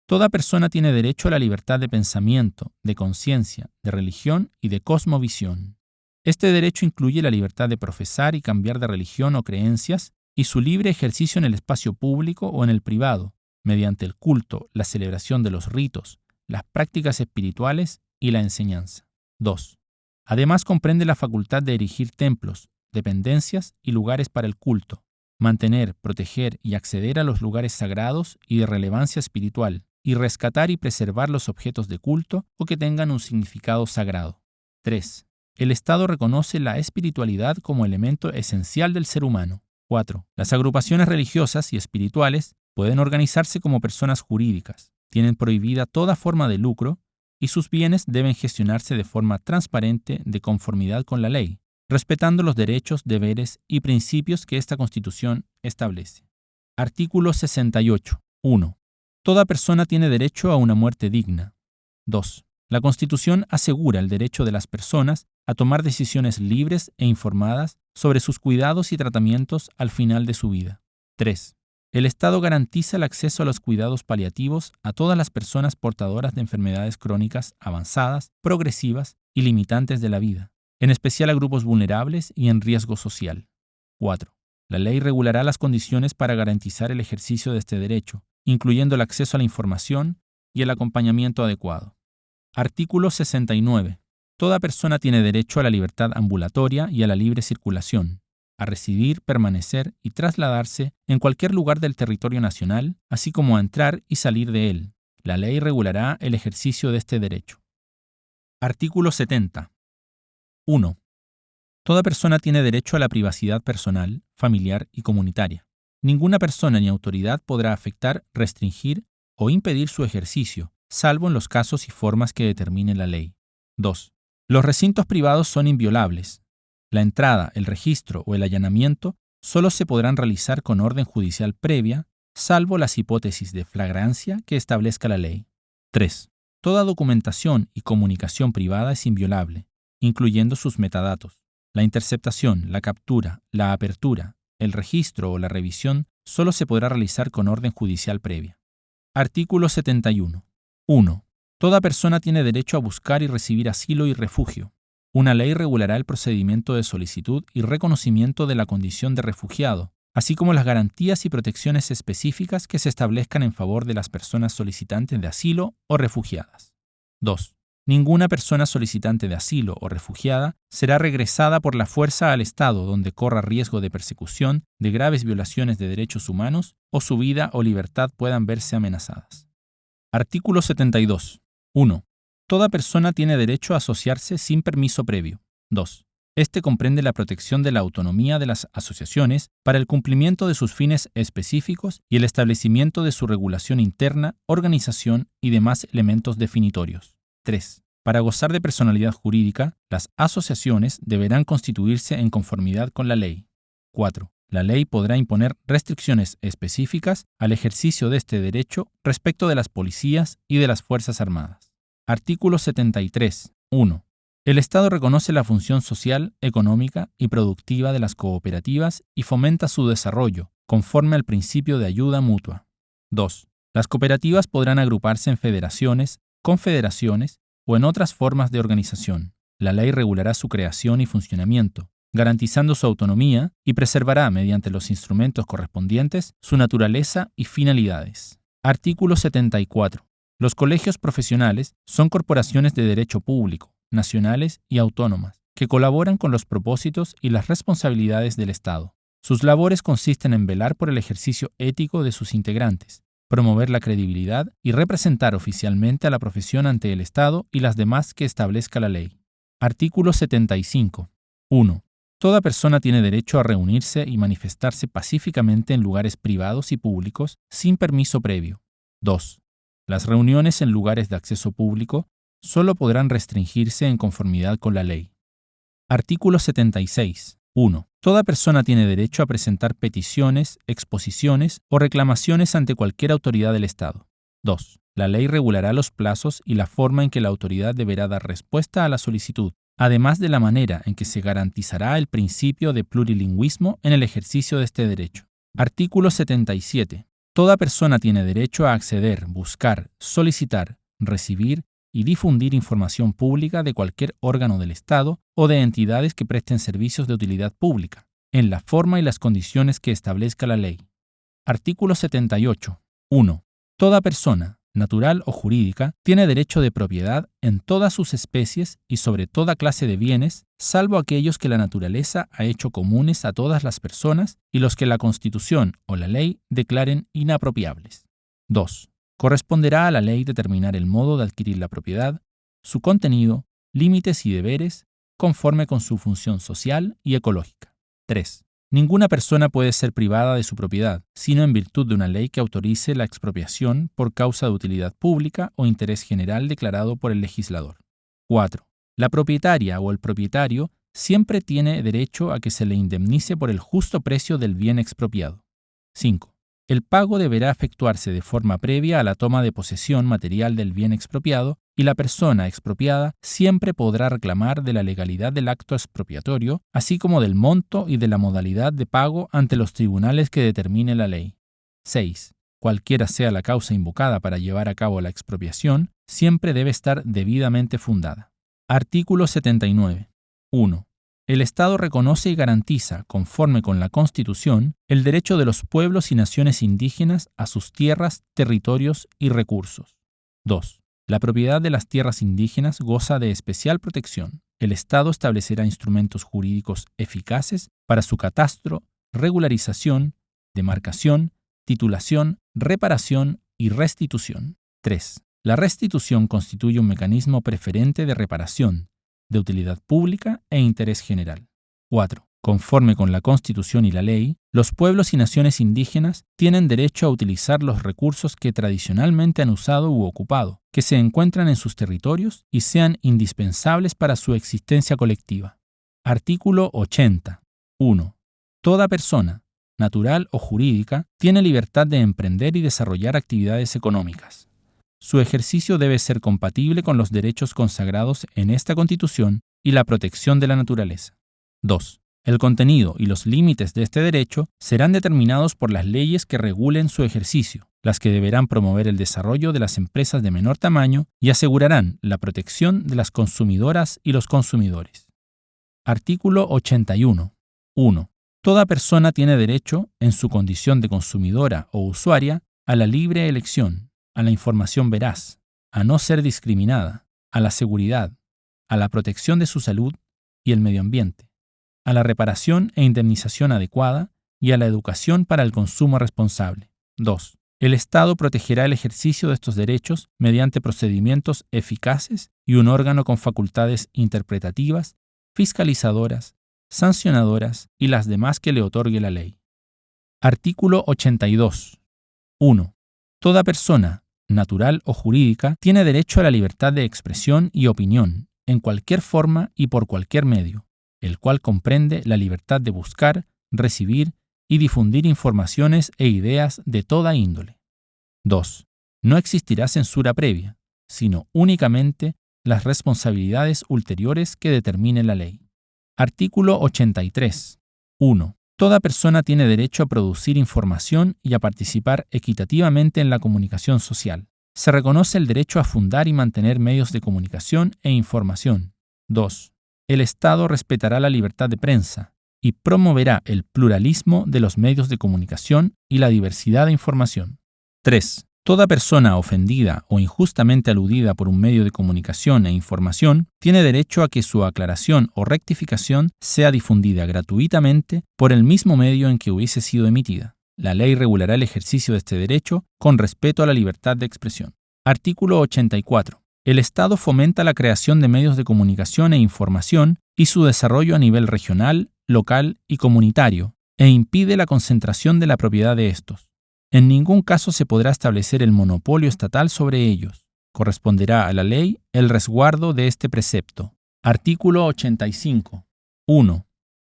Toda persona tiene derecho a la libertad de pensamiento, de conciencia, de religión y de cosmovisión. Este derecho incluye la libertad de profesar y cambiar de religión o creencias y su libre ejercicio en el espacio público o en el privado, mediante el culto, la celebración de los ritos, las prácticas espirituales y la enseñanza. 2. Además comprende la facultad de erigir templos, dependencias y lugares para el culto, mantener, proteger y acceder a los lugares sagrados y de relevancia espiritual, y rescatar y preservar los objetos de culto o que tengan un significado sagrado. 3. El Estado reconoce la espiritualidad como elemento esencial del ser humano. 4. Las agrupaciones religiosas y espirituales pueden organizarse como personas jurídicas, tienen prohibida toda forma de lucro y sus bienes deben gestionarse de forma transparente de conformidad con la ley, respetando los derechos, deberes y principios que esta Constitución establece. Artículo 68. 1. Toda persona tiene derecho a una muerte digna. 2. La Constitución asegura el derecho de las personas a tomar decisiones libres e informadas sobre sus cuidados y tratamientos al final de su vida. 3. El Estado garantiza el acceso a los cuidados paliativos a todas las personas portadoras de enfermedades crónicas avanzadas, progresivas y limitantes de la vida, en especial a grupos vulnerables y en riesgo social. 4. La ley regulará las condiciones para garantizar el ejercicio de este derecho, incluyendo el acceso a la información y el acompañamiento adecuado. Artículo 69. Toda persona tiene derecho a la libertad ambulatoria y a la libre circulación, a residir, permanecer y trasladarse en cualquier lugar del territorio nacional, así como a entrar y salir de él. La ley regulará el ejercicio de este derecho. Artículo 70. 1. Toda persona tiene derecho a la privacidad personal, familiar y comunitaria. Ninguna persona ni autoridad podrá afectar, restringir o impedir su ejercicio, salvo en los casos y formas que determine la ley. 2. Los recintos privados son inviolables, la entrada, el registro o el allanamiento solo se podrán realizar con orden judicial previa, salvo las hipótesis de flagrancia que establezca la ley. 3. Toda documentación y comunicación privada es inviolable, incluyendo sus metadatos. La interceptación, la captura, la apertura, el registro o la revisión solo se podrá realizar con orden judicial previa. Artículo 71. 1. Toda persona tiene derecho a buscar y recibir asilo y refugio, una ley regulará el procedimiento de solicitud y reconocimiento de la condición de refugiado, así como las garantías y protecciones específicas que se establezcan en favor de las personas solicitantes de asilo o refugiadas. 2. Ninguna persona solicitante de asilo o refugiada será regresada por la fuerza al Estado donde corra riesgo de persecución, de graves violaciones de derechos humanos o su vida o libertad puedan verse amenazadas. Artículo 72. 1. Toda persona tiene derecho a asociarse sin permiso previo. 2. Este comprende la protección de la autonomía de las asociaciones para el cumplimiento de sus fines específicos y el establecimiento de su regulación interna, organización y demás elementos definitorios. 3. Para gozar de personalidad jurídica, las asociaciones deberán constituirse en conformidad con la ley. 4. La ley podrá imponer restricciones específicas al ejercicio de este derecho respecto de las policías y de las Fuerzas Armadas. Artículo 73. 1. El Estado reconoce la función social, económica y productiva de las cooperativas y fomenta su desarrollo, conforme al principio de ayuda mutua. 2. Las cooperativas podrán agruparse en federaciones, confederaciones o en otras formas de organización. La ley regulará su creación y funcionamiento, garantizando su autonomía y preservará, mediante los instrumentos correspondientes, su naturaleza y finalidades. Artículo 74. Los colegios profesionales son corporaciones de derecho público, nacionales y autónomas, que colaboran con los propósitos y las responsabilidades del Estado. Sus labores consisten en velar por el ejercicio ético de sus integrantes, promover la credibilidad y representar oficialmente a la profesión ante el Estado y las demás que establezca la ley. Artículo 75. 1. Toda persona tiene derecho a reunirse y manifestarse pacíficamente en lugares privados y públicos sin permiso previo. 2. Las reuniones en lugares de acceso público solo podrán restringirse en conformidad con la ley. Artículo 76. 1. Toda persona tiene derecho a presentar peticiones, exposiciones o reclamaciones ante cualquier autoridad del Estado. 2. La ley regulará los plazos y la forma en que la autoridad deberá dar respuesta a la solicitud, además de la manera en que se garantizará el principio de plurilingüismo en el ejercicio de este derecho. Artículo 77. Toda persona tiene derecho a acceder, buscar, solicitar, recibir y difundir información pública de cualquier órgano del Estado o de entidades que presten servicios de utilidad pública, en la forma y las condiciones que establezca la ley. Artículo 78. 1. Toda persona, natural o jurídica, tiene derecho de propiedad en todas sus especies y sobre toda clase de bienes, salvo aquellos que la naturaleza ha hecho comunes a todas las personas y los que la Constitución o la ley declaren inapropiables. 2. Corresponderá a la ley determinar el modo de adquirir la propiedad, su contenido, límites y deberes, conforme con su función social y ecológica. 3. Ninguna persona puede ser privada de su propiedad, sino en virtud de una ley que autorice la expropiación por causa de utilidad pública o interés general declarado por el legislador. 4. La propietaria o el propietario siempre tiene derecho a que se le indemnice por el justo precio del bien expropiado. 5. El pago deberá efectuarse de forma previa a la toma de posesión material del bien expropiado y la persona expropiada siempre podrá reclamar de la legalidad del acto expropiatorio, así como del monto y de la modalidad de pago ante los tribunales que determine la ley. 6. Cualquiera sea la causa invocada para llevar a cabo la expropiación, siempre debe estar debidamente fundada. Artículo 79. 1. El Estado reconoce y garantiza, conforme con la Constitución, el derecho de los pueblos y naciones indígenas a sus tierras, territorios y recursos. 2. La propiedad de las tierras indígenas goza de especial protección. El Estado establecerá instrumentos jurídicos eficaces para su catastro, regularización, demarcación, titulación, reparación y restitución. 3. La restitución constituye un mecanismo preferente de reparación, de utilidad pública e interés general. 4. Conforme con la Constitución y la ley, los pueblos y naciones indígenas tienen derecho a utilizar los recursos que tradicionalmente han usado u ocupado, que se encuentran en sus territorios y sean indispensables para su existencia colectiva. Artículo 80. 1. Toda persona, natural o jurídica, tiene libertad de emprender y desarrollar actividades económicas. Su ejercicio debe ser compatible con los derechos consagrados en esta Constitución y la protección de la naturaleza. 2. El contenido y los límites de este derecho serán determinados por las leyes que regulen su ejercicio, las que deberán promover el desarrollo de las empresas de menor tamaño y asegurarán la protección de las consumidoras y los consumidores. Artículo 81. 1. Toda persona tiene derecho, en su condición de consumidora o usuaria, a la libre elección, a la información veraz, a no ser discriminada, a la seguridad, a la protección de su salud y el medio ambiente a la reparación e indemnización adecuada y a la educación para el consumo responsable. 2. El Estado protegerá el ejercicio de estos derechos mediante procedimientos eficaces y un órgano con facultades interpretativas, fiscalizadoras, sancionadoras y las demás que le otorgue la ley. Artículo 82. 1. Toda persona, natural o jurídica, tiene derecho a la libertad de expresión y opinión, en cualquier forma y por cualquier medio, el cual comprende la libertad de buscar, recibir y difundir informaciones e ideas de toda índole. 2. No existirá censura previa, sino únicamente las responsabilidades ulteriores que determine la ley. Artículo 83. 1. Toda persona tiene derecho a producir información y a participar equitativamente en la comunicación social. Se reconoce el derecho a fundar y mantener medios de comunicación e información. 2 el Estado respetará la libertad de prensa y promoverá el pluralismo de los medios de comunicación y la diversidad de información. 3. Toda persona ofendida o injustamente aludida por un medio de comunicación e información tiene derecho a que su aclaración o rectificación sea difundida gratuitamente por el mismo medio en que hubiese sido emitida. La ley regulará el ejercicio de este derecho con respeto a la libertad de expresión. Artículo 84. El Estado fomenta la creación de medios de comunicación e información y su desarrollo a nivel regional, local y comunitario, e impide la concentración de la propiedad de estos. En ningún caso se podrá establecer el monopolio estatal sobre ellos. Corresponderá a la ley el resguardo de este precepto. Artículo 85. 1.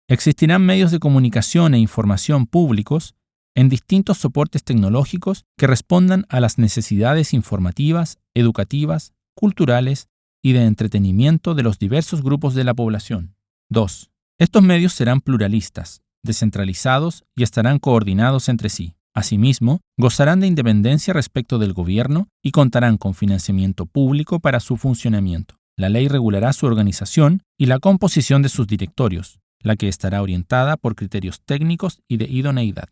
Existirán medios de comunicación e información públicos en distintos soportes tecnológicos que respondan a las necesidades informativas, educativas, culturales y de entretenimiento de los diversos grupos de la población. 2. Estos medios serán pluralistas, descentralizados y estarán coordinados entre sí. Asimismo, gozarán de independencia respecto del gobierno y contarán con financiamiento público para su funcionamiento. La ley regulará su organización y la composición de sus directorios, la que estará orientada por criterios técnicos y de idoneidad.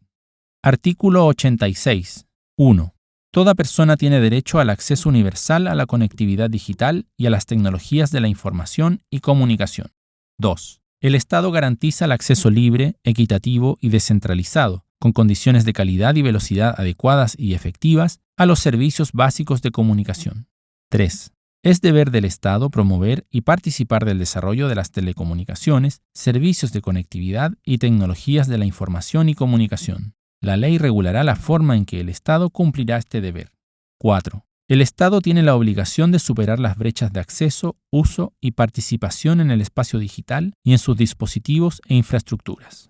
Artículo 86. 1. Toda persona tiene derecho al acceso universal a la conectividad digital y a las tecnologías de la información y comunicación. 2. El Estado garantiza el acceso libre, equitativo y descentralizado, con condiciones de calidad y velocidad adecuadas y efectivas, a los servicios básicos de comunicación. 3. Es deber del Estado promover y participar del desarrollo de las telecomunicaciones, servicios de conectividad y tecnologías de la información y comunicación. La ley regulará la forma en que el Estado cumplirá este deber. 4. El Estado tiene la obligación de superar las brechas de acceso, uso y participación en el espacio digital y en sus dispositivos e infraestructuras.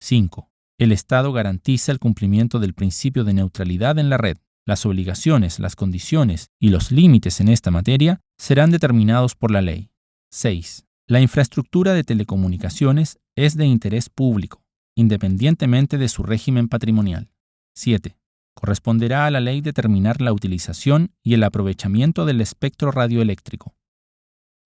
5. El Estado garantiza el cumplimiento del principio de neutralidad en la red. Las obligaciones, las condiciones y los límites en esta materia serán determinados por la ley. 6. La infraestructura de telecomunicaciones es de interés público independientemente de su régimen patrimonial. 7. Corresponderá a la ley determinar la utilización y el aprovechamiento del espectro radioeléctrico.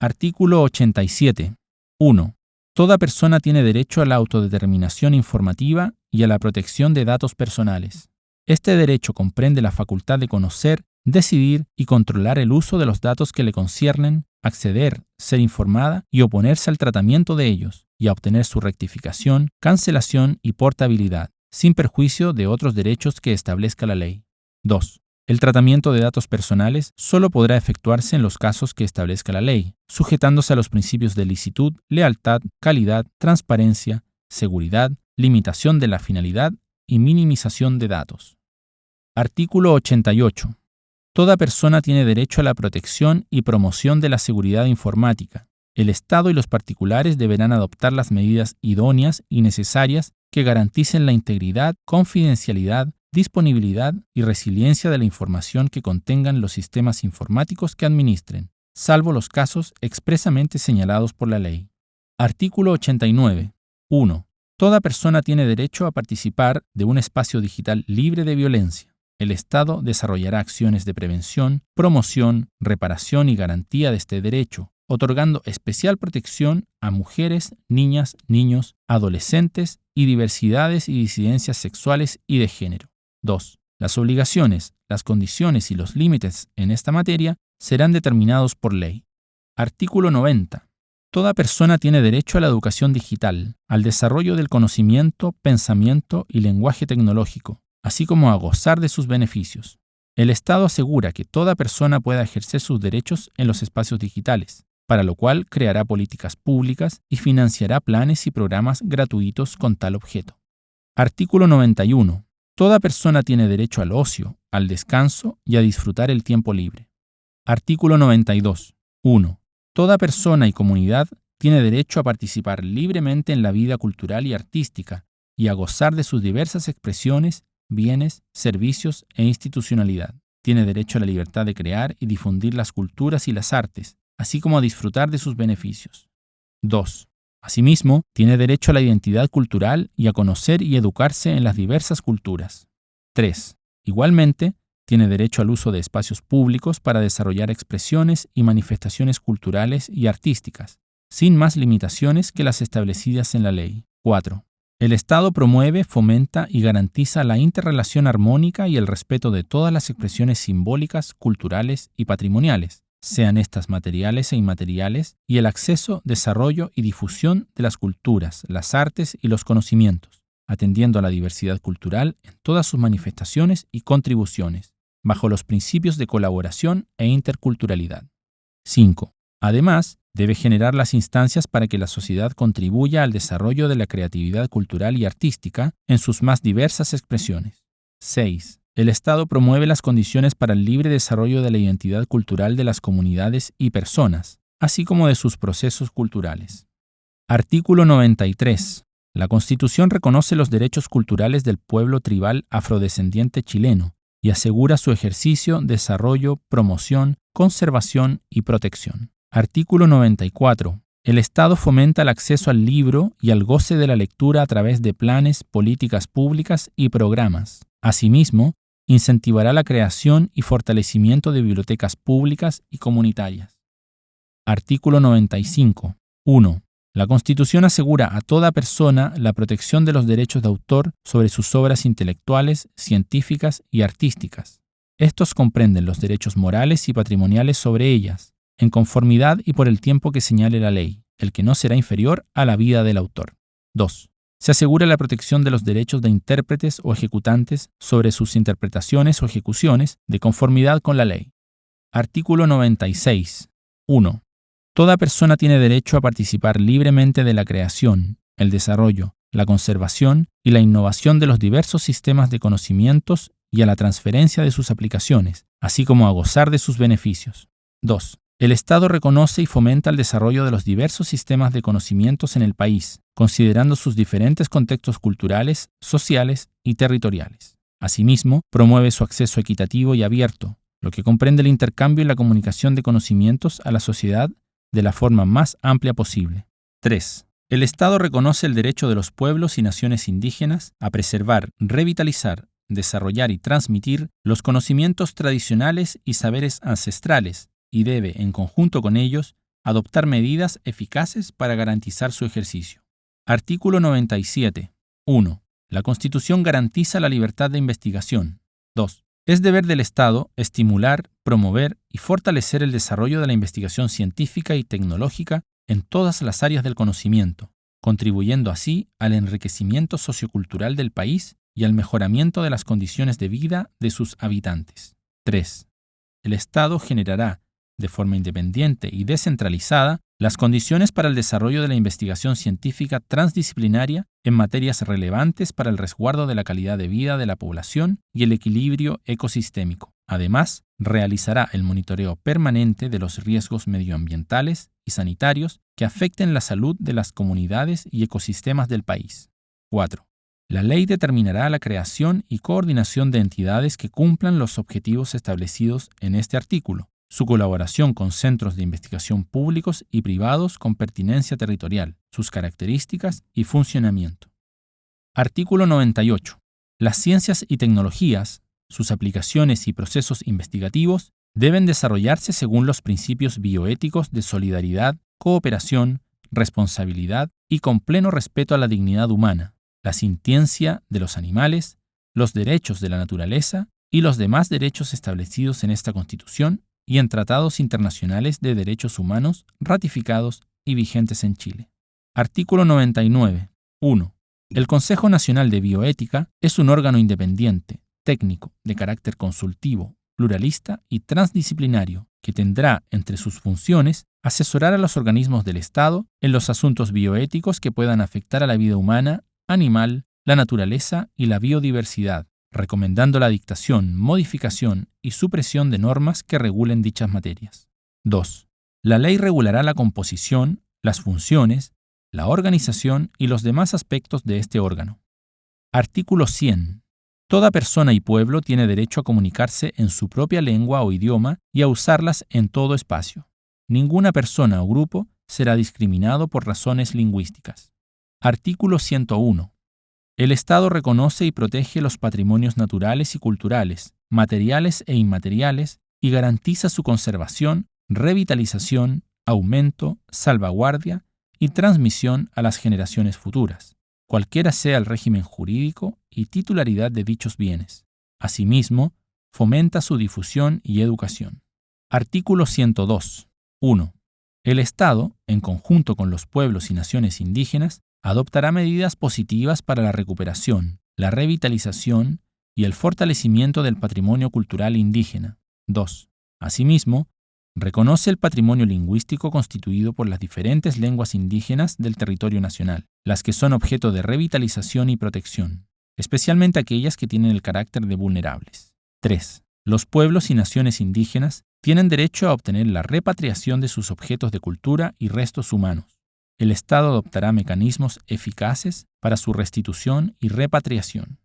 Artículo 87. 1. Toda persona tiene derecho a la autodeterminación informativa y a la protección de datos personales. Este derecho comprende la facultad de conocer, decidir y controlar el uso de los datos que le conciernen, acceder, ser informada y oponerse al tratamiento de ellos, y a obtener su rectificación, cancelación y portabilidad, sin perjuicio de otros derechos que establezca la ley. 2. El tratamiento de datos personales solo podrá efectuarse en los casos que establezca la ley, sujetándose a los principios de licitud, lealtad, calidad, transparencia, seguridad, limitación de la finalidad y minimización de datos. Artículo 88. Toda persona tiene derecho a la protección y promoción de la seguridad informática. El Estado y los particulares deberán adoptar las medidas idóneas y necesarias que garanticen la integridad, confidencialidad, disponibilidad y resiliencia de la información que contengan los sistemas informáticos que administren, salvo los casos expresamente señalados por la ley. Artículo 89. 1. Toda persona tiene derecho a participar de un espacio digital libre de violencia. El Estado desarrollará acciones de prevención, promoción, reparación y garantía de este derecho, otorgando especial protección a mujeres, niñas, niños, adolescentes y diversidades y disidencias sexuales y de género. 2. Las obligaciones, las condiciones y los límites en esta materia serán determinados por ley. Artículo 90. Toda persona tiene derecho a la educación digital, al desarrollo del conocimiento, pensamiento y lenguaje tecnológico, así como a gozar de sus beneficios. El Estado asegura que toda persona pueda ejercer sus derechos en los espacios digitales, para lo cual creará políticas públicas y financiará planes y programas gratuitos con tal objeto. Artículo 91. Toda persona tiene derecho al ocio, al descanso y a disfrutar el tiempo libre. Artículo 92. 1. Toda persona y comunidad tiene derecho a participar libremente en la vida cultural y artística y a gozar de sus diversas expresiones, bienes, servicios e institucionalidad. Tiene derecho a la libertad de crear y difundir las culturas y las artes, así como a disfrutar de sus beneficios. 2. Asimismo, tiene derecho a la identidad cultural y a conocer y educarse en las diversas culturas. 3. Igualmente, tiene derecho al uso de espacios públicos para desarrollar expresiones y manifestaciones culturales y artísticas, sin más limitaciones que las establecidas en la ley. 4. El Estado promueve, fomenta y garantiza la interrelación armónica y el respeto de todas las expresiones simbólicas, culturales y patrimoniales, sean estas materiales e inmateriales, y el acceso, desarrollo y difusión de las culturas, las artes y los conocimientos, atendiendo a la diversidad cultural en todas sus manifestaciones y contribuciones, bajo los principios de colaboración e interculturalidad. 5. Además, debe generar las instancias para que la sociedad contribuya al desarrollo de la creatividad cultural y artística en sus más diversas expresiones. 6. El Estado promueve las condiciones para el libre desarrollo de la identidad cultural de las comunidades y personas, así como de sus procesos culturales. Artículo 93. La Constitución reconoce los derechos culturales del pueblo tribal afrodescendiente chileno y asegura su ejercicio, desarrollo, promoción, conservación y protección. Artículo 94. El Estado fomenta el acceso al libro y al goce de la lectura a través de planes, políticas públicas y programas. Asimismo, incentivará la creación y fortalecimiento de bibliotecas públicas y comunitarias. Artículo 95. 1. La Constitución asegura a toda persona la protección de los derechos de autor sobre sus obras intelectuales, científicas y artísticas. Estos comprenden los derechos morales y patrimoniales sobre ellas, en conformidad y por el tiempo que señale la ley, el que no será inferior a la vida del autor. 2. Se asegura la protección de los derechos de intérpretes o ejecutantes sobre sus interpretaciones o ejecuciones de conformidad con la ley. Artículo 96. 1. Toda persona tiene derecho a participar libremente de la creación, el desarrollo, la conservación y la innovación de los diversos sistemas de conocimientos y a la transferencia de sus aplicaciones, así como a gozar de sus beneficios. 2. El Estado reconoce y fomenta el desarrollo de los diversos sistemas de conocimientos en el país, considerando sus diferentes contextos culturales, sociales y territoriales. Asimismo, promueve su acceso equitativo y abierto, lo que comprende el intercambio y la comunicación de conocimientos a la sociedad de la forma más amplia posible. 3. El Estado reconoce el derecho de los pueblos y naciones indígenas a preservar, revitalizar desarrollar y transmitir los conocimientos tradicionales y saberes ancestrales y debe, en conjunto con ellos, adoptar medidas eficaces para garantizar su ejercicio. Artículo 97. 1. La Constitución garantiza la libertad de investigación. 2. Es deber del Estado estimular, promover y fortalecer el desarrollo de la investigación científica y tecnológica en todas las áreas del conocimiento, contribuyendo así al enriquecimiento sociocultural del país y al mejoramiento de las condiciones de vida de sus habitantes. 3. El Estado generará, de forma independiente y descentralizada, las condiciones para el desarrollo de la investigación científica transdisciplinaria en materias relevantes para el resguardo de la calidad de vida de la población y el equilibrio ecosistémico. Además, realizará el monitoreo permanente de los riesgos medioambientales y sanitarios que afecten la salud de las comunidades y ecosistemas del país. 4. La ley determinará la creación y coordinación de entidades que cumplan los objetivos establecidos en este artículo, su colaboración con centros de investigación públicos y privados con pertinencia territorial, sus características y funcionamiento. Artículo 98. Las ciencias y tecnologías, sus aplicaciones y procesos investigativos deben desarrollarse según los principios bioéticos de solidaridad, cooperación, responsabilidad y con pleno respeto a la dignidad humana, la sintiencia de los animales, los derechos de la naturaleza y los demás derechos establecidos en esta Constitución y en tratados internacionales de derechos humanos ratificados y vigentes en Chile. Artículo 99. 1. El Consejo Nacional de Bioética es un órgano independiente, técnico, de carácter consultivo, pluralista y transdisciplinario, que tendrá entre sus funciones asesorar a los organismos del Estado en los asuntos bioéticos que puedan afectar a la vida humana, animal, la naturaleza y la biodiversidad, recomendando la dictación, modificación y supresión de normas que regulen dichas materias. 2. La ley regulará la composición, las funciones, la organización y los demás aspectos de este órgano. Artículo 100. Toda persona y pueblo tiene derecho a comunicarse en su propia lengua o idioma y a usarlas en todo espacio. Ninguna persona o grupo será discriminado por razones lingüísticas. Artículo 101. El Estado reconoce y protege los patrimonios naturales y culturales, materiales e inmateriales, y garantiza su conservación, revitalización, aumento, salvaguardia y transmisión a las generaciones futuras, cualquiera sea el régimen jurídico y titularidad de dichos bienes. Asimismo, fomenta su difusión y educación. Artículo 102. 1. El Estado, en conjunto con los pueblos y naciones indígenas, adoptará medidas positivas para la recuperación, la revitalización y el fortalecimiento del patrimonio cultural indígena. 2. Asimismo, reconoce el patrimonio lingüístico constituido por las diferentes lenguas indígenas del territorio nacional, las que son objeto de revitalización y protección, especialmente aquellas que tienen el carácter de vulnerables. 3. Los pueblos y naciones indígenas tienen derecho a obtener la repatriación de sus objetos de cultura y restos humanos el Estado adoptará mecanismos eficaces para su restitución y repatriación.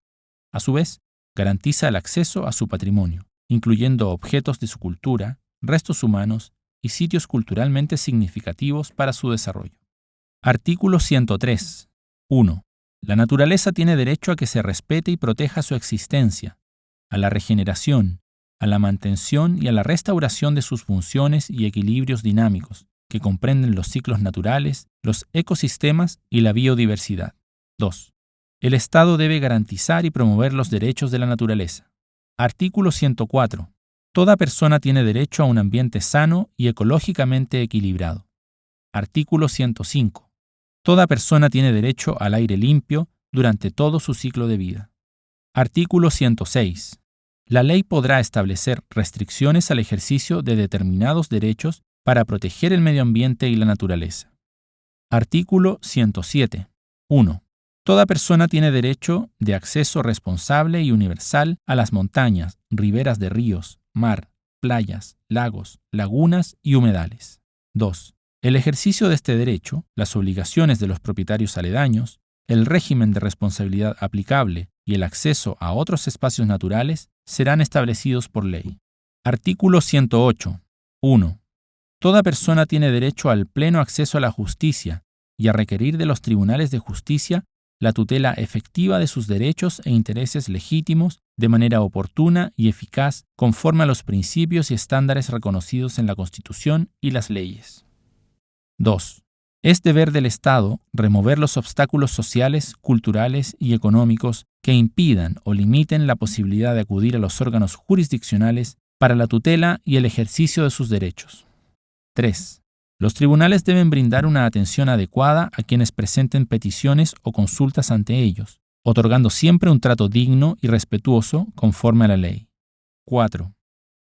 A su vez, garantiza el acceso a su patrimonio, incluyendo objetos de su cultura, restos humanos y sitios culturalmente significativos para su desarrollo. Artículo 103. 1. La naturaleza tiene derecho a que se respete y proteja su existencia, a la regeneración, a la mantención y a la restauración de sus funciones y equilibrios dinámicos, que comprenden los ciclos naturales, los ecosistemas y la biodiversidad. 2. El Estado debe garantizar y promover los derechos de la naturaleza. Artículo 104. Toda persona tiene derecho a un ambiente sano y ecológicamente equilibrado. Artículo 105. Toda persona tiene derecho al aire limpio durante todo su ciclo de vida. Artículo 106. La ley podrá establecer restricciones al ejercicio de determinados derechos para proteger el medio ambiente y la naturaleza. Artículo 107. 1. Toda persona tiene derecho de acceso responsable y universal a las montañas, riberas de ríos, mar, playas, lagos, lagunas y humedales. 2. El ejercicio de este derecho, las obligaciones de los propietarios aledaños, el régimen de responsabilidad aplicable y el acceso a otros espacios naturales serán establecidos por ley. Artículo 108. 1. Toda persona tiene derecho al pleno acceso a la justicia y a requerir de los tribunales de justicia la tutela efectiva de sus derechos e intereses legítimos de manera oportuna y eficaz conforme a los principios y estándares reconocidos en la Constitución y las leyes. 2. Es deber del Estado remover los obstáculos sociales, culturales y económicos que impidan o limiten la posibilidad de acudir a los órganos jurisdiccionales para la tutela y el ejercicio de sus derechos. 3. Los tribunales deben brindar una atención adecuada a quienes presenten peticiones o consultas ante ellos, otorgando siempre un trato digno y respetuoso conforme a la ley. 4.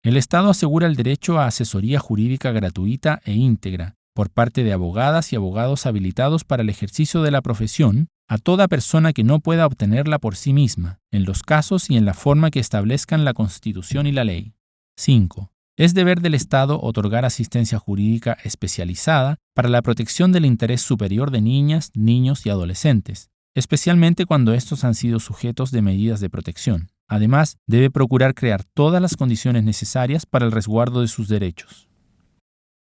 El Estado asegura el derecho a asesoría jurídica gratuita e íntegra por parte de abogadas y abogados habilitados para el ejercicio de la profesión a toda persona que no pueda obtenerla por sí misma, en los casos y en la forma que establezcan la Constitución y la ley. 5. Es deber del Estado otorgar asistencia jurídica especializada para la protección del interés superior de niñas, niños y adolescentes, especialmente cuando estos han sido sujetos de medidas de protección. Además, debe procurar crear todas las condiciones necesarias para el resguardo de sus derechos.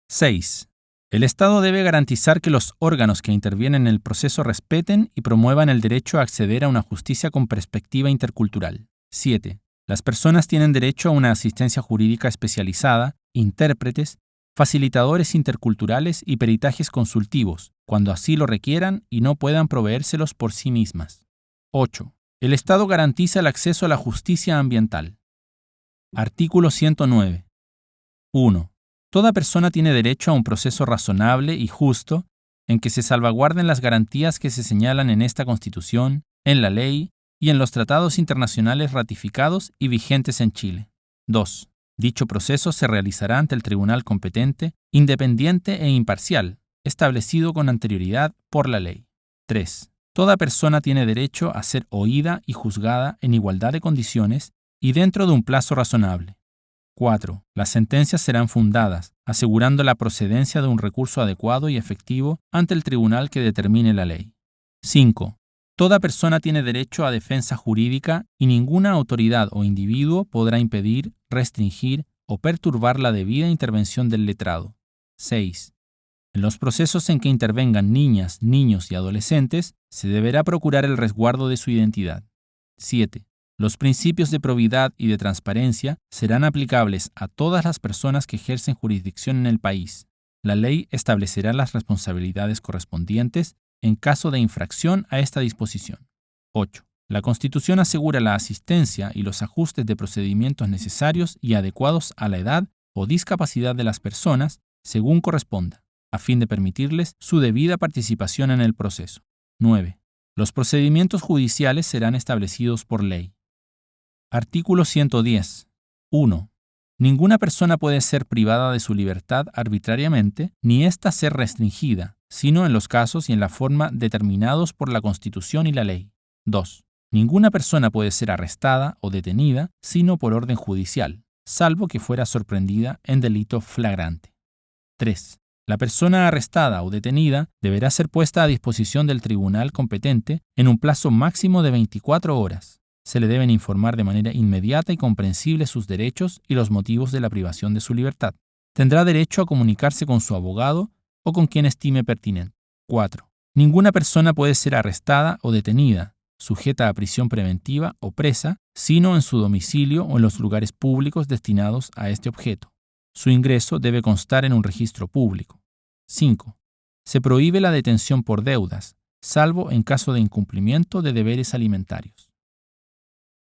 6. El Estado debe garantizar que los órganos que intervienen en el proceso respeten y promuevan el derecho a acceder a una justicia con perspectiva intercultural. 7. Las personas tienen derecho a una asistencia jurídica especializada, intérpretes, facilitadores interculturales y peritajes consultivos, cuando así lo requieran y no puedan proveérselos por sí mismas. 8. El Estado garantiza el acceso a la justicia ambiental. Artículo 109. 1. Toda persona tiene derecho a un proceso razonable y justo en que se salvaguarden las garantías que se señalan en esta Constitución, en la ley y en los tratados internacionales ratificados y vigentes en Chile. 2. Dicho proceso se realizará ante el tribunal competente, independiente e imparcial, establecido con anterioridad por la ley. 3. Toda persona tiene derecho a ser oída y juzgada en igualdad de condiciones y dentro de un plazo razonable. 4. Las sentencias serán fundadas, asegurando la procedencia de un recurso adecuado y efectivo ante el tribunal que determine la ley. 5. Toda persona tiene derecho a defensa jurídica y ninguna autoridad o individuo podrá impedir, restringir o perturbar la debida intervención del letrado. 6. En los procesos en que intervengan niñas, niños y adolescentes, se deberá procurar el resguardo de su identidad. 7. Los principios de probidad y de transparencia serán aplicables a todas las personas que ejercen jurisdicción en el país. La ley establecerá las responsabilidades correspondientes en caso de infracción a esta disposición. 8. La Constitución asegura la asistencia y los ajustes de procedimientos necesarios y adecuados a la edad o discapacidad de las personas según corresponda, a fin de permitirles su debida participación en el proceso. 9. Los procedimientos judiciales serán establecidos por ley. Artículo 110. 1. Ninguna persona puede ser privada de su libertad arbitrariamente, ni ésta ser restringida, sino en los casos y en la forma determinados por la Constitución y la ley. 2. Ninguna persona puede ser arrestada o detenida, sino por orden judicial, salvo que fuera sorprendida en delito flagrante. 3. La persona arrestada o detenida deberá ser puesta a disposición del tribunal competente en un plazo máximo de 24 horas se le deben informar de manera inmediata y comprensible sus derechos y los motivos de la privación de su libertad. Tendrá derecho a comunicarse con su abogado o con quien estime pertinente. 4. Ninguna persona puede ser arrestada o detenida, sujeta a prisión preventiva o presa, sino en su domicilio o en los lugares públicos destinados a este objeto. Su ingreso debe constar en un registro público. 5. Se prohíbe la detención por deudas, salvo en caso de incumplimiento de deberes alimentarios.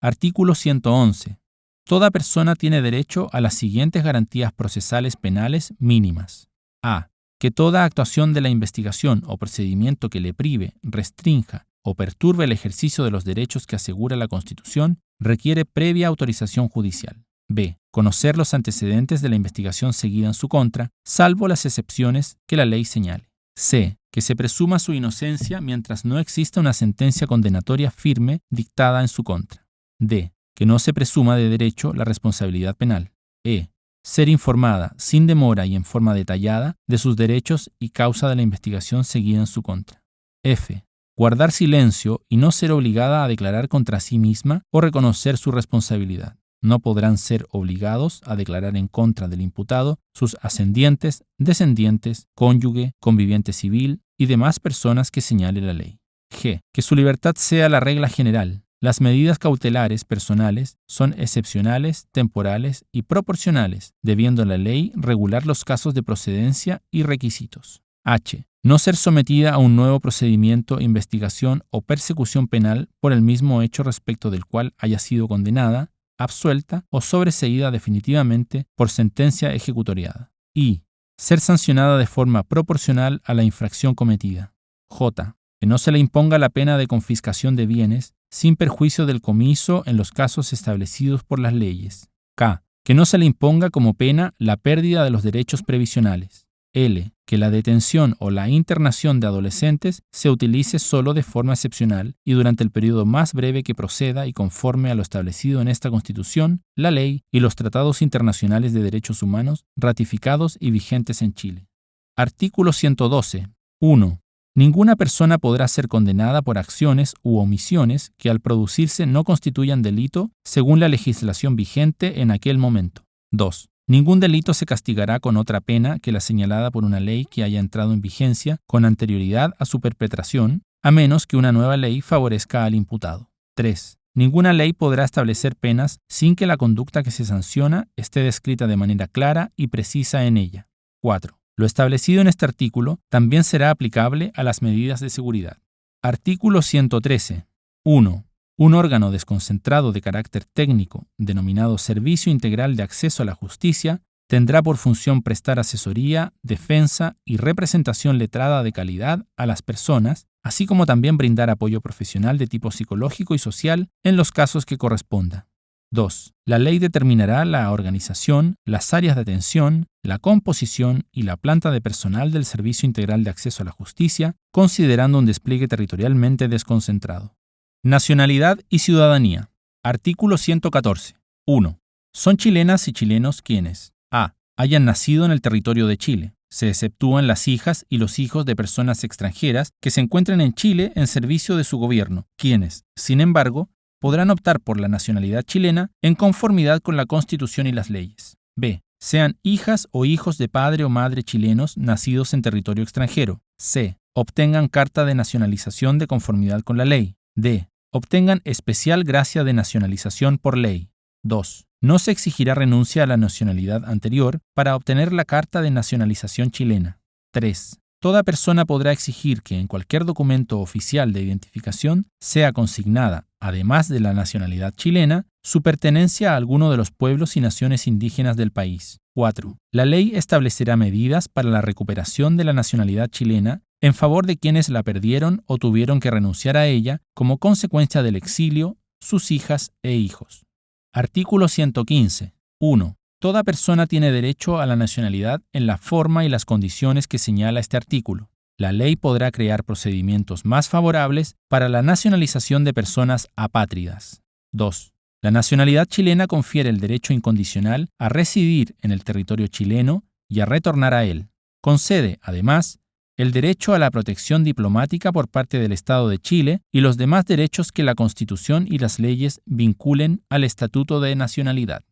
Artículo 111. Toda persona tiene derecho a las siguientes garantías procesales penales mínimas. A. Que toda actuación de la investigación o procedimiento que le prive, restrinja o perturbe el ejercicio de los derechos que asegura la Constitución requiere previa autorización judicial. B. Conocer los antecedentes de la investigación seguida en su contra, salvo las excepciones que la ley señale. C. Que se presuma su inocencia mientras no exista una sentencia condenatoria firme dictada en su contra. D. Que no se presuma de derecho la responsabilidad penal. E. Ser informada, sin demora y en forma detallada, de sus derechos y causa de la investigación seguida en su contra. F. Guardar silencio y no ser obligada a declarar contra sí misma o reconocer su responsabilidad. No podrán ser obligados a declarar en contra del imputado sus ascendientes, descendientes, cónyuge, conviviente civil y demás personas que señale la ley. G. Que su libertad sea la regla general, Las medidas cautelares personales son excepcionales, temporales y proporcionales, debiendo la ley regular los casos de procedencia y requisitos. H. No ser sometida a un nuevo procedimiento, investigación o persecución penal por el mismo hecho respecto del cual haya sido condenada, absuelta o sobreseída definitivamente por sentencia ejecutoriada. I. Ser sancionada de forma proporcional a la infracción cometida. J. Que no se le imponga la pena de confiscación de bienes sin perjuicio del comiso en los casos establecidos por las leyes. K. Que no se le imponga como pena la pérdida de los derechos previsionales. L. Que la detención o la internación de adolescentes se utilice solo de forma excepcional y durante el periodo más breve que proceda y conforme a lo establecido en esta Constitución, la ley y los tratados internacionales de derechos humanos ratificados y vigentes en Chile. Artículo 112. 1. Ninguna persona podrá ser condenada por acciones u omisiones que al producirse no constituyan delito según la legislación vigente en aquel momento. 2. Ningún delito se castigará con otra pena que la señalada por una ley que haya entrado en vigencia con anterioridad a su perpetración, a menos que una nueva ley favorezca al imputado. 3. Ninguna ley podrá establecer penas sin que la conducta que se sanciona esté descrita de manera clara y precisa en ella. 4. Lo establecido en este artículo también será aplicable a las medidas de seguridad. Artículo 113. 1. Un órgano desconcentrado de carácter técnico, denominado Servicio Integral de Acceso a la Justicia, tendrá por función prestar asesoría, defensa y representación letrada de calidad a las personas, así como también brindar apoyo profesional de tipo psicológico y social en los casos que corresponda. 2. La ley determinará la organización, las áreas de atención, la composición y la planta de personal del Servicio Integral de Acceso a la Justicia, considerando un despliegue territorialmente desconcentrado. Nacionalidad y ciudadanía. Artículo 114. 1. Son chilenas y chilenos quienes a. hayan nacido en el territorio de Chile. Se exceptúan las hijas y los hijos de personas extranjeras que se encuentren en Chile en servicio de su gobierno, quienes, sin embargo, podrán optar por la nacionalidad chilena en conformidad con la Constitución y las leyes. B. Sean hijas o hijos de padre o madre chilenos nacidos en territorio extranjero. C. Obtengan carta de nacionalización de conformidad con la ley. D. Obtengan especial gracia de nacionalización por ley. 2. No se exigirá renuncia a la nacionalidad anterior para obtener la carta de nacionalización chilena. 3. Toda persona podrá exigir que en cualquier documento oficial de identificación sea consignada, además de la nacionalidad chilena, su pertenencia a alguno de los pueblos y naciones indígenas del país. 4. La ley establecerá medidas para la recuperación de la nacionalidad chilena en favor de quienes la perdieron o tuvieron que renunciar a ella como consecuencia del exilio, sus hijas e hijos. Artículo 115. 1. Toda persona tiene derecho a la nacionalidad en la forma y las condiciones que señala este artículo. La ley podrá crear procedimientos más favorables para la nacionalización de personas apátridas. 2. La nacionalidad chilena confiere el derecho incondicional a residir en el territorio chileno y a retornar a él. Concede, además, el derecho a la protección diplomática por parte del Estado de Chile y los demás derechos que la Constitución y las leyes vinculen al Estatuto de Nacionalidad.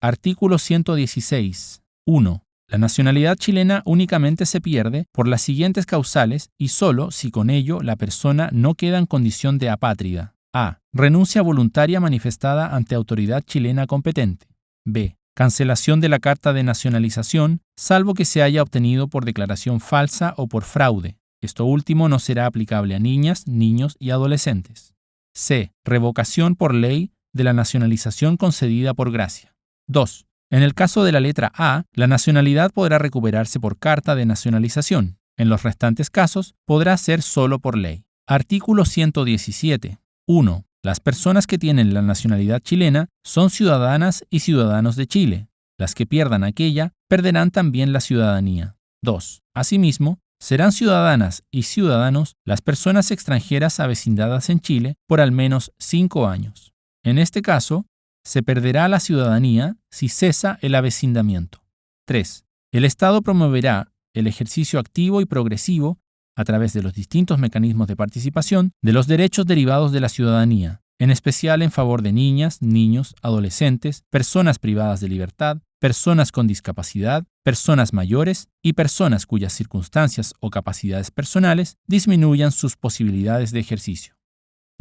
Artículo 116. 1. La nacionalidad chilena únicamente se pierde por las siguientes causales y solo si con ello la persona no queda en condición de apátrida. A. Renuncia voluntaria manifestada ante autoridad chilena competente. B. Cancelación de la carta de nacionalización, salvo que se haya obtenido por declaración falsa o por fraude. Esto último no será aplicable a niñas, niños y adolescentes. C. Revocación por ley de la nacionalización concedida por gracia. 2. En el caso de la letra A, la nacionalidad podrá recuperarse por carta de nacionalización. En los restantes casos, podrá ser solo por ley. Artículo 117. 1. Las personas que tienen la nacionalidad chilena son ciudadanas y ciudadanos de Chile. Las que pierdan aquella perderán también la ciudadanía. 2. Asimismo, serán ciudadanas y ciudadanos las personas extranjeras avecindadas en Chile por al menos cinco años. En este caso, se perderá la ciudadanía si cesa el avecindamiento. 3. El Estado promoverá el ejercicio activo y progresivo, a través de los distintos mecanismos de participación, de los derechos derivados de la ciudadanía, en especial en favor de niñas, niños, adolescentes, personas privadas de libertad, personas con discapacidad, personas mayores y personas cuyas circunstancias o capacidades personales disminuyan sus posibilidades de ejercicio.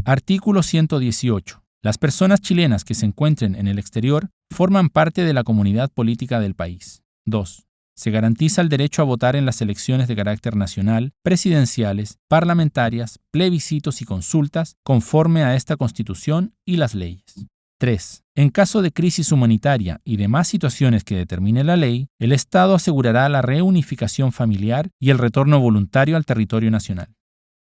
Artículo 118. Las personas chilenas que se encuentren en el exterior forman parte de la comunidad política del país. 2. Se garantiza el derecho a votar en las elecciones de carácter nacional, presidenciales, parlamentarias, plebiscitos y consultas conforme a esta Constitución y las leyes. 3. En caso de crisis humanitaria y demás situaciones que determine la ley, el Estado asegurará la reunificación familiar y el retorno voluntario al territorio nacional.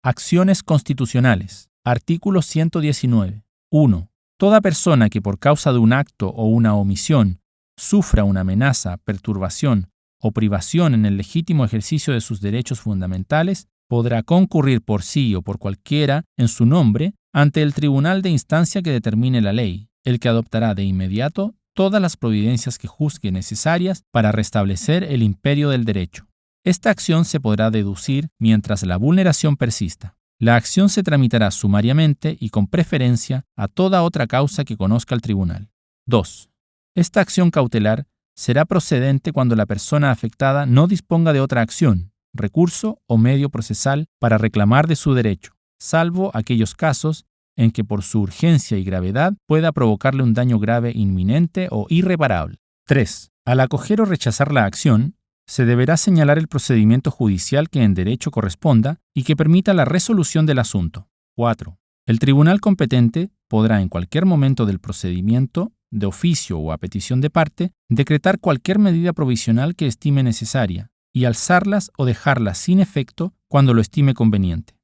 Acciones constitucionales. Artículo 119. 1. Toda persona que por causa de un acto o una omisión sufra una amenaza, perturbación o privación en el legítimo ejercicio de sus derechos fundamentales podrá concurrir por sí o por cualquiera en su nombre ante el tribunal de instancia que determine la ley, el que adoptará de inmediato todas las providencias que juzgue necesarias para restablecer el imperio del derecho. Esta acción se podrá deducir mientras la vulneración persista. La acción se tramitará sumariamente y con preferencia a toda otra causa que conozca el tribunal. 2. Esta acción cautelar será procedente cuando la persona afectada no disponga de otra acción, recurso o medio procesal para reclamar de su derecho, salvo aquellos casos en que por su urgencia y gravedad pueda provocarle un daño grave inminente o irreparable. 3. Al acoger o rechazar la acción, se deberá señalar el procedimiento judicial que en derecho corresponda y que permita la resolución del asunto. 4. El tribunal competente podrá en cualquier momento del procedimiento, de oficio o a petición de parte, decretar cualquier medida provisional que estime necesaria y alzarlas o dejarlas sin efecto cuando lo estime conveniente.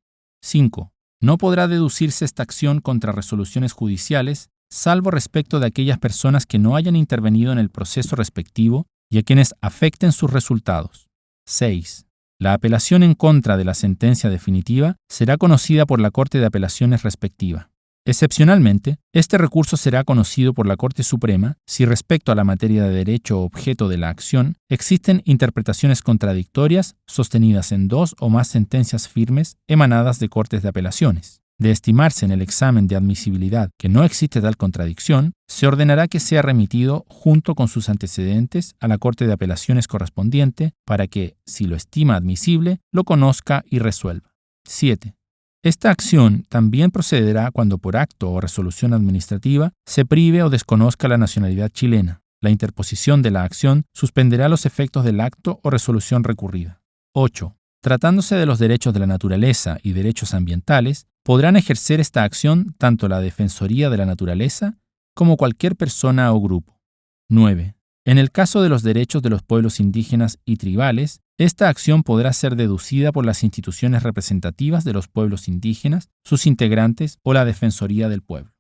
5. No podrá deducirse esta acción contra resoluciones judiciales, salvo respecto de aquellas personas que no hayan intervenido en el proceso respectivo y a quienes afecten sus resultados. 6. La apelación en contra de la sentencia definitiva será conocida por la Corte de Apelaciones respectiva. Excepcionalmente, este recurso será conocido por la Corte Suprema si respecto a la materia de derecho objeto de la acción existen interpretaciones contradictorias sostenidas en dos o más sentencias firmes emanadas de Cortes de Apelaciones de estimarse en el examen de admisibilidad que no existe tal contradicción, se ordenará que sea remitido junto con sus antecedentes a la Corte de Apelaciones correspondiente para que, si lo estima admisible, lo conozca y resuelva. 7. Esta acción también procederá cuando por acto o resolución administrativa se prive o desconozca la nacionalidad chilena. La interposición de la acción suspenderá los efectos del acto o resolución recurrida. 8. Tratándose de los derechos de la naturaleza y derechos ambientales, podrán ejercer esta acción tanto la Defensoría de la Naturaleza como cualquier persona o grupo. 9. En el caso de los derechos de los pueblos indígenas y tribales, esta acción podrá ser deducida por las instituciones representativas de los pueblos indígenas, sus integrantes o la Defensoría del Pueblo.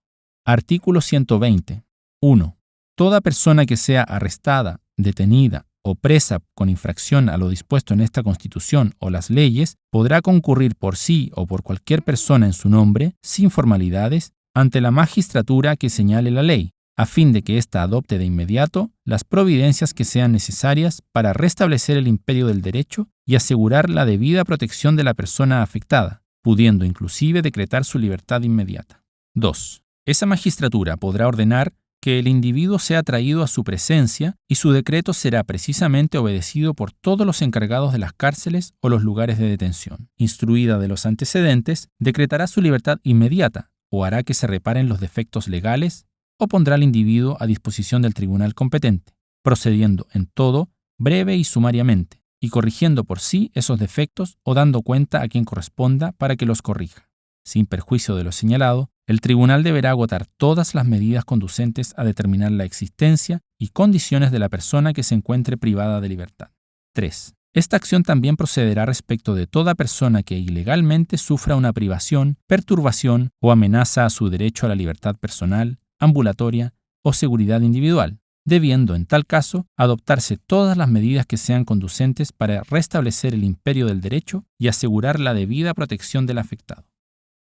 Artículo 120. 1. Toda persona que sea arrestada, detenida o presa con infracción a lo dispuesto en esta Constitución o las leyes, podrá concurrir por sí o por cualquier persona en su nombre, sin formalidades, ante la magistratura que señale la ley, a fin de que ésta adopte de inmediato las providencias que sean necesarias para restablecer el imperio del derecho y asegurar la debida protección de la persona afectada, pudiendo inclusive decretar su libertad inmediata. 2. Esa magistratura podrá ordenar que el individuo sea traído a su presencia y su decreto será precisamente obedecido por todos los encargados de las cárceles o los lugares de detención. Instruida de los antecedentes, decretará su libertad inmediata o hará que se reparen los defectos legales o pondrá al individuo a disposición del tribunal competente, procediendo en todo breve y sumariamente, y corrigiendo por sí esos defectos o dando cuenta a quien corresponda para que los corrija. Sin perjuicio de lo señalado, el tribunal deberá agotar todas las medidas conducentes a determinar la existencia y condiciones de la persona que se encuentre privada de libertad. 3. Esta acción también procederá respecto de toda persona que ilegalmente sufra una privación, perturbación o amenaza a su derecho a la libertad personal, ambulatoria o seguridad individual, debiendo en tal caso adoptarse todas las medidas que sean conducentes para restablecer el imperio del derecho y asegurar la debida protección del afectado.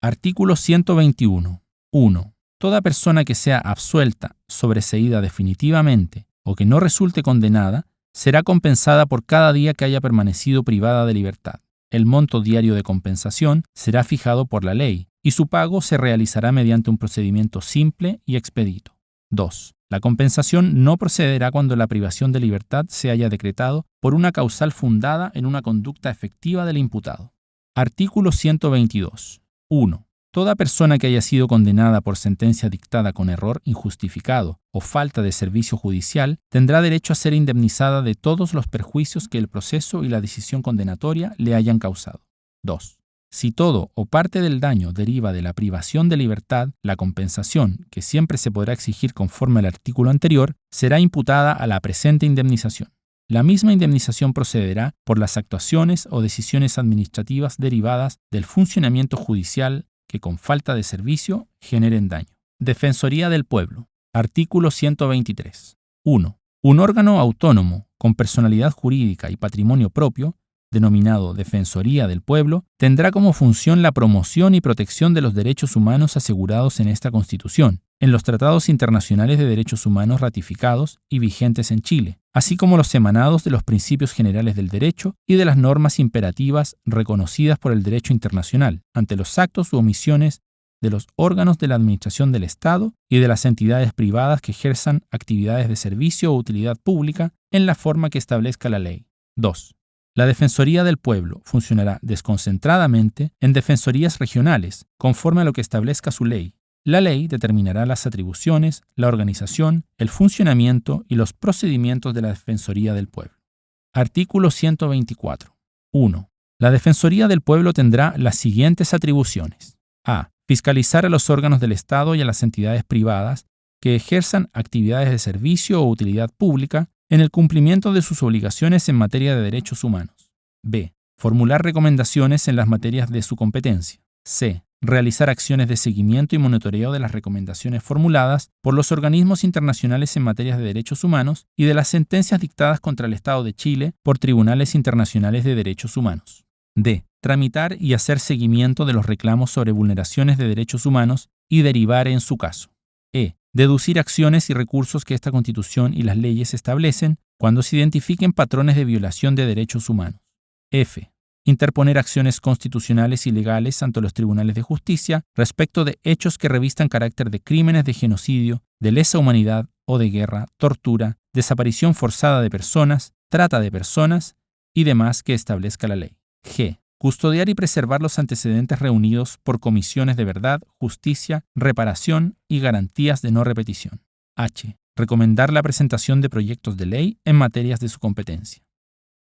Artículo 121. 1. Toda persona que sea absuelta, sobreseída definitivamente o que no resulte condenada, será compensada por cada día que haya permanecido privada de libertad. El monto diario de compensación será fijado por la ley y su pago se realizará mediante un procedimiento simple y expedito. 2. La compensación no procederá cuando la privación de libertad se haya decretado por una causal fundada en una conducta efectiva del imputado. Artículo 122. 1. Toda persona que haya sido condenada por sentencia dictada con error injustificado o falta de servicio judicial tendrá derecho a ser indemnizada de todos los perjuicios que el proceso y la decisión condenatoria le hayan causado. 2. Si todo o parte del daño deriva de la privación de libertad, la compensación, que siempre se podrá exigir conforme al artículo anterior, será imputada a la presente indemnización. La misma indemnización procederá por las actuaciones o decisiones administrativas derivadas del funcionamiento judicial que con falta de servicio generen daño. Defensoría del Pueblo. Artículo 123. 1. Un órgano autónomo con personalidad jurídica y patrimonio propio, denominado Defensoría del Pueblo, tendrá como función la promoción y protección de los derechos humanos asegurados en esta Constitución, en los tratados internacionales de derechos humanos ratificados y vigentes en Chile, así como los emanados de los principios generales del derecho y de las normas imperativas reconocidas por el derecho internacional, ante los actos u omisiones de los órganos de la Administración del Estado y de las entidades privadas que ejerzan actividades de servicio o utilidad pública en la forma que establezca la ley. 2. La Defensoría del Pueblo funcionará desconcentradamente en defensorías regionales, conforme a lo que establezca su ley, la ley determinará las atribuciones, la organización, el funcionamiento y los procedimientos de la Defensoría del Pueblo. Artículo 124. 1. La Defensoría del Pueblo tendrá las siguientes atribuciones. A. Fiscalizar a los órganos del Estado y a las entidades privadas que ejerzan actividades de servicio o utilidad pública en el cumplimiento de sus obligaciones en materia de derechos humanos. B. Formular recomendaciones en las materias de su competencia. C realizar acciones de seguimiento y monitoreo de las recomendaciones formuladas por los organismos internacionales en materia de derechos humanos y de las sentencias dictadas contra el Estado de Chile por tribunales internacionales de derechos humanos. D. Tramitar y hacer seguimiento de los reclamos sobre vulneraciones de derechos humanos y derivar en su caso. E. Deducir acciones y recursos que esta Constitución y las leyes establecen cuando se identifiquen patrones de violación de derechos humanos. F interponer acciones constitucionales y legales ante los tribunales de justicia respecto de hechos que revistan carácter de crímenes de genocidio, de lesa humanidad o de guerra, tortura, desaparición forzada de personas, trata de personas y demás que establezca la ley. G. Custodiar y preservar los antecedentes reunidos por comisiones de verdad, justicia, reparación y garantías de no repetición. H. Recomendar la presentación de proyectos de ley en materias de su competencia.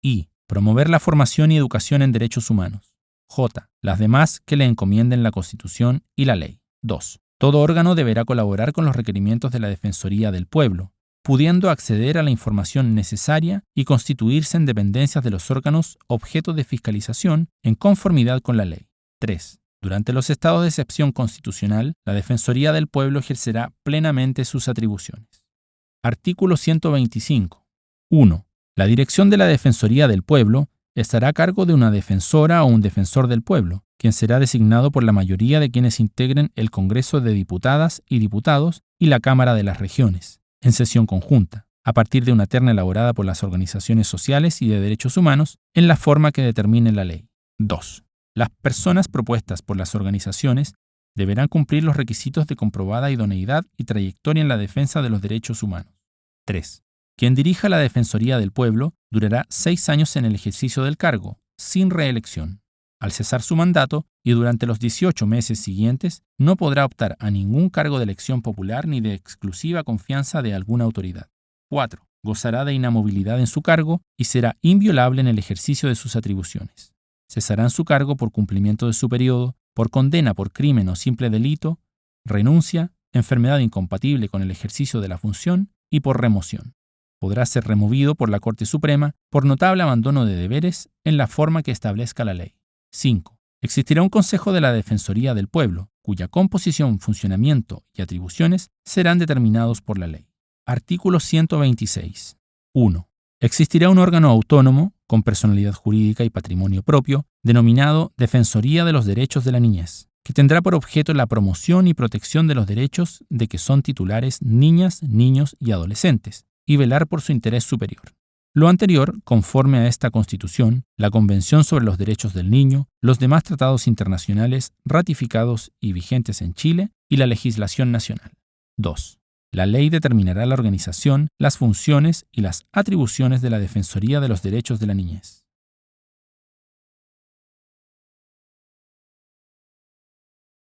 I. Promover la formación y educación en derechos humanos. J. Las demás que le encomienden la Constitución y la ley. 2. Todo órgano deberá colaborar con los requerimientos de la Defensoría del Pueblo, pudiendo acceder a la información necesaria y constituirse en dependencias de los órganos objeto de fiscalización en conformidad con la ley. 3. Durante los estados de excepción constitucional, la Defensoría del Pueblo ejercerá plenamente sus atribuciones. Artículo 125. 1. La dirección de la Defensoría del Pueblo estará a cargo de una defensora o un defensor del pueblo, quien será designado por la mayoría de quienes integren el Congreso de Diputadas y Diputados y la Cámara de las Regiones, en sesión conjunta, a partir de una terna elaborada por las organizaciones sociales y de derechos humanos en la forma que determine la ley. 2. Las personas propuestas por las organizaciones deberán cumplir los requisitos de comprobada idoneidad y trayectoria en la defensa de los derechos humanos. 3. Quien dirija la Defensoría del Pueblo durará seis años en el ejercicio del cargo, sin reelección. Al cesar su mandato y durante los 18 meses siguientes, no podrá optar a ningún cargo de elección popular ni de exclusiva confianza de alguna autoridad. 4. Gozará de inamovilidad en su cargo y será inviolable en el ejercicio de sus atribuciones. Cesará en su cargo por cumplimiento de su periodo, por condena por crimen o simple delito, renuncia, enfermedad incompatible con el ejercicio de la función y por remoción podrá ser removido por la Corte Suprema por notable abandono de deberes en la forma que establezca la ley. 5. Existirá un Consejo de la Defensoría del Pueblo, cuya composición, funcionamiento y atribuciones serán determinados por la ley. Artículo 126. 1. Existirá un órgano autónomo, con personalidad jurídica y patrimonio propio, denominado Defensoría de los Derechos de la Niñez, que tendrá por objeto la promoción y protección de los derechos de que son titulares niñas, niños y adolescentes, y velar por su interés superior. Lo anterior, conforme a esta Constitución, la Convención sobre los Derechos del Niño, los demás tratados internacionales ratificados y vigentes en Chile y la legislación nacional. 2. La ley determinará la organización, las funciones y las atribuciones de la Defensoría de los Derechos de la Niñez.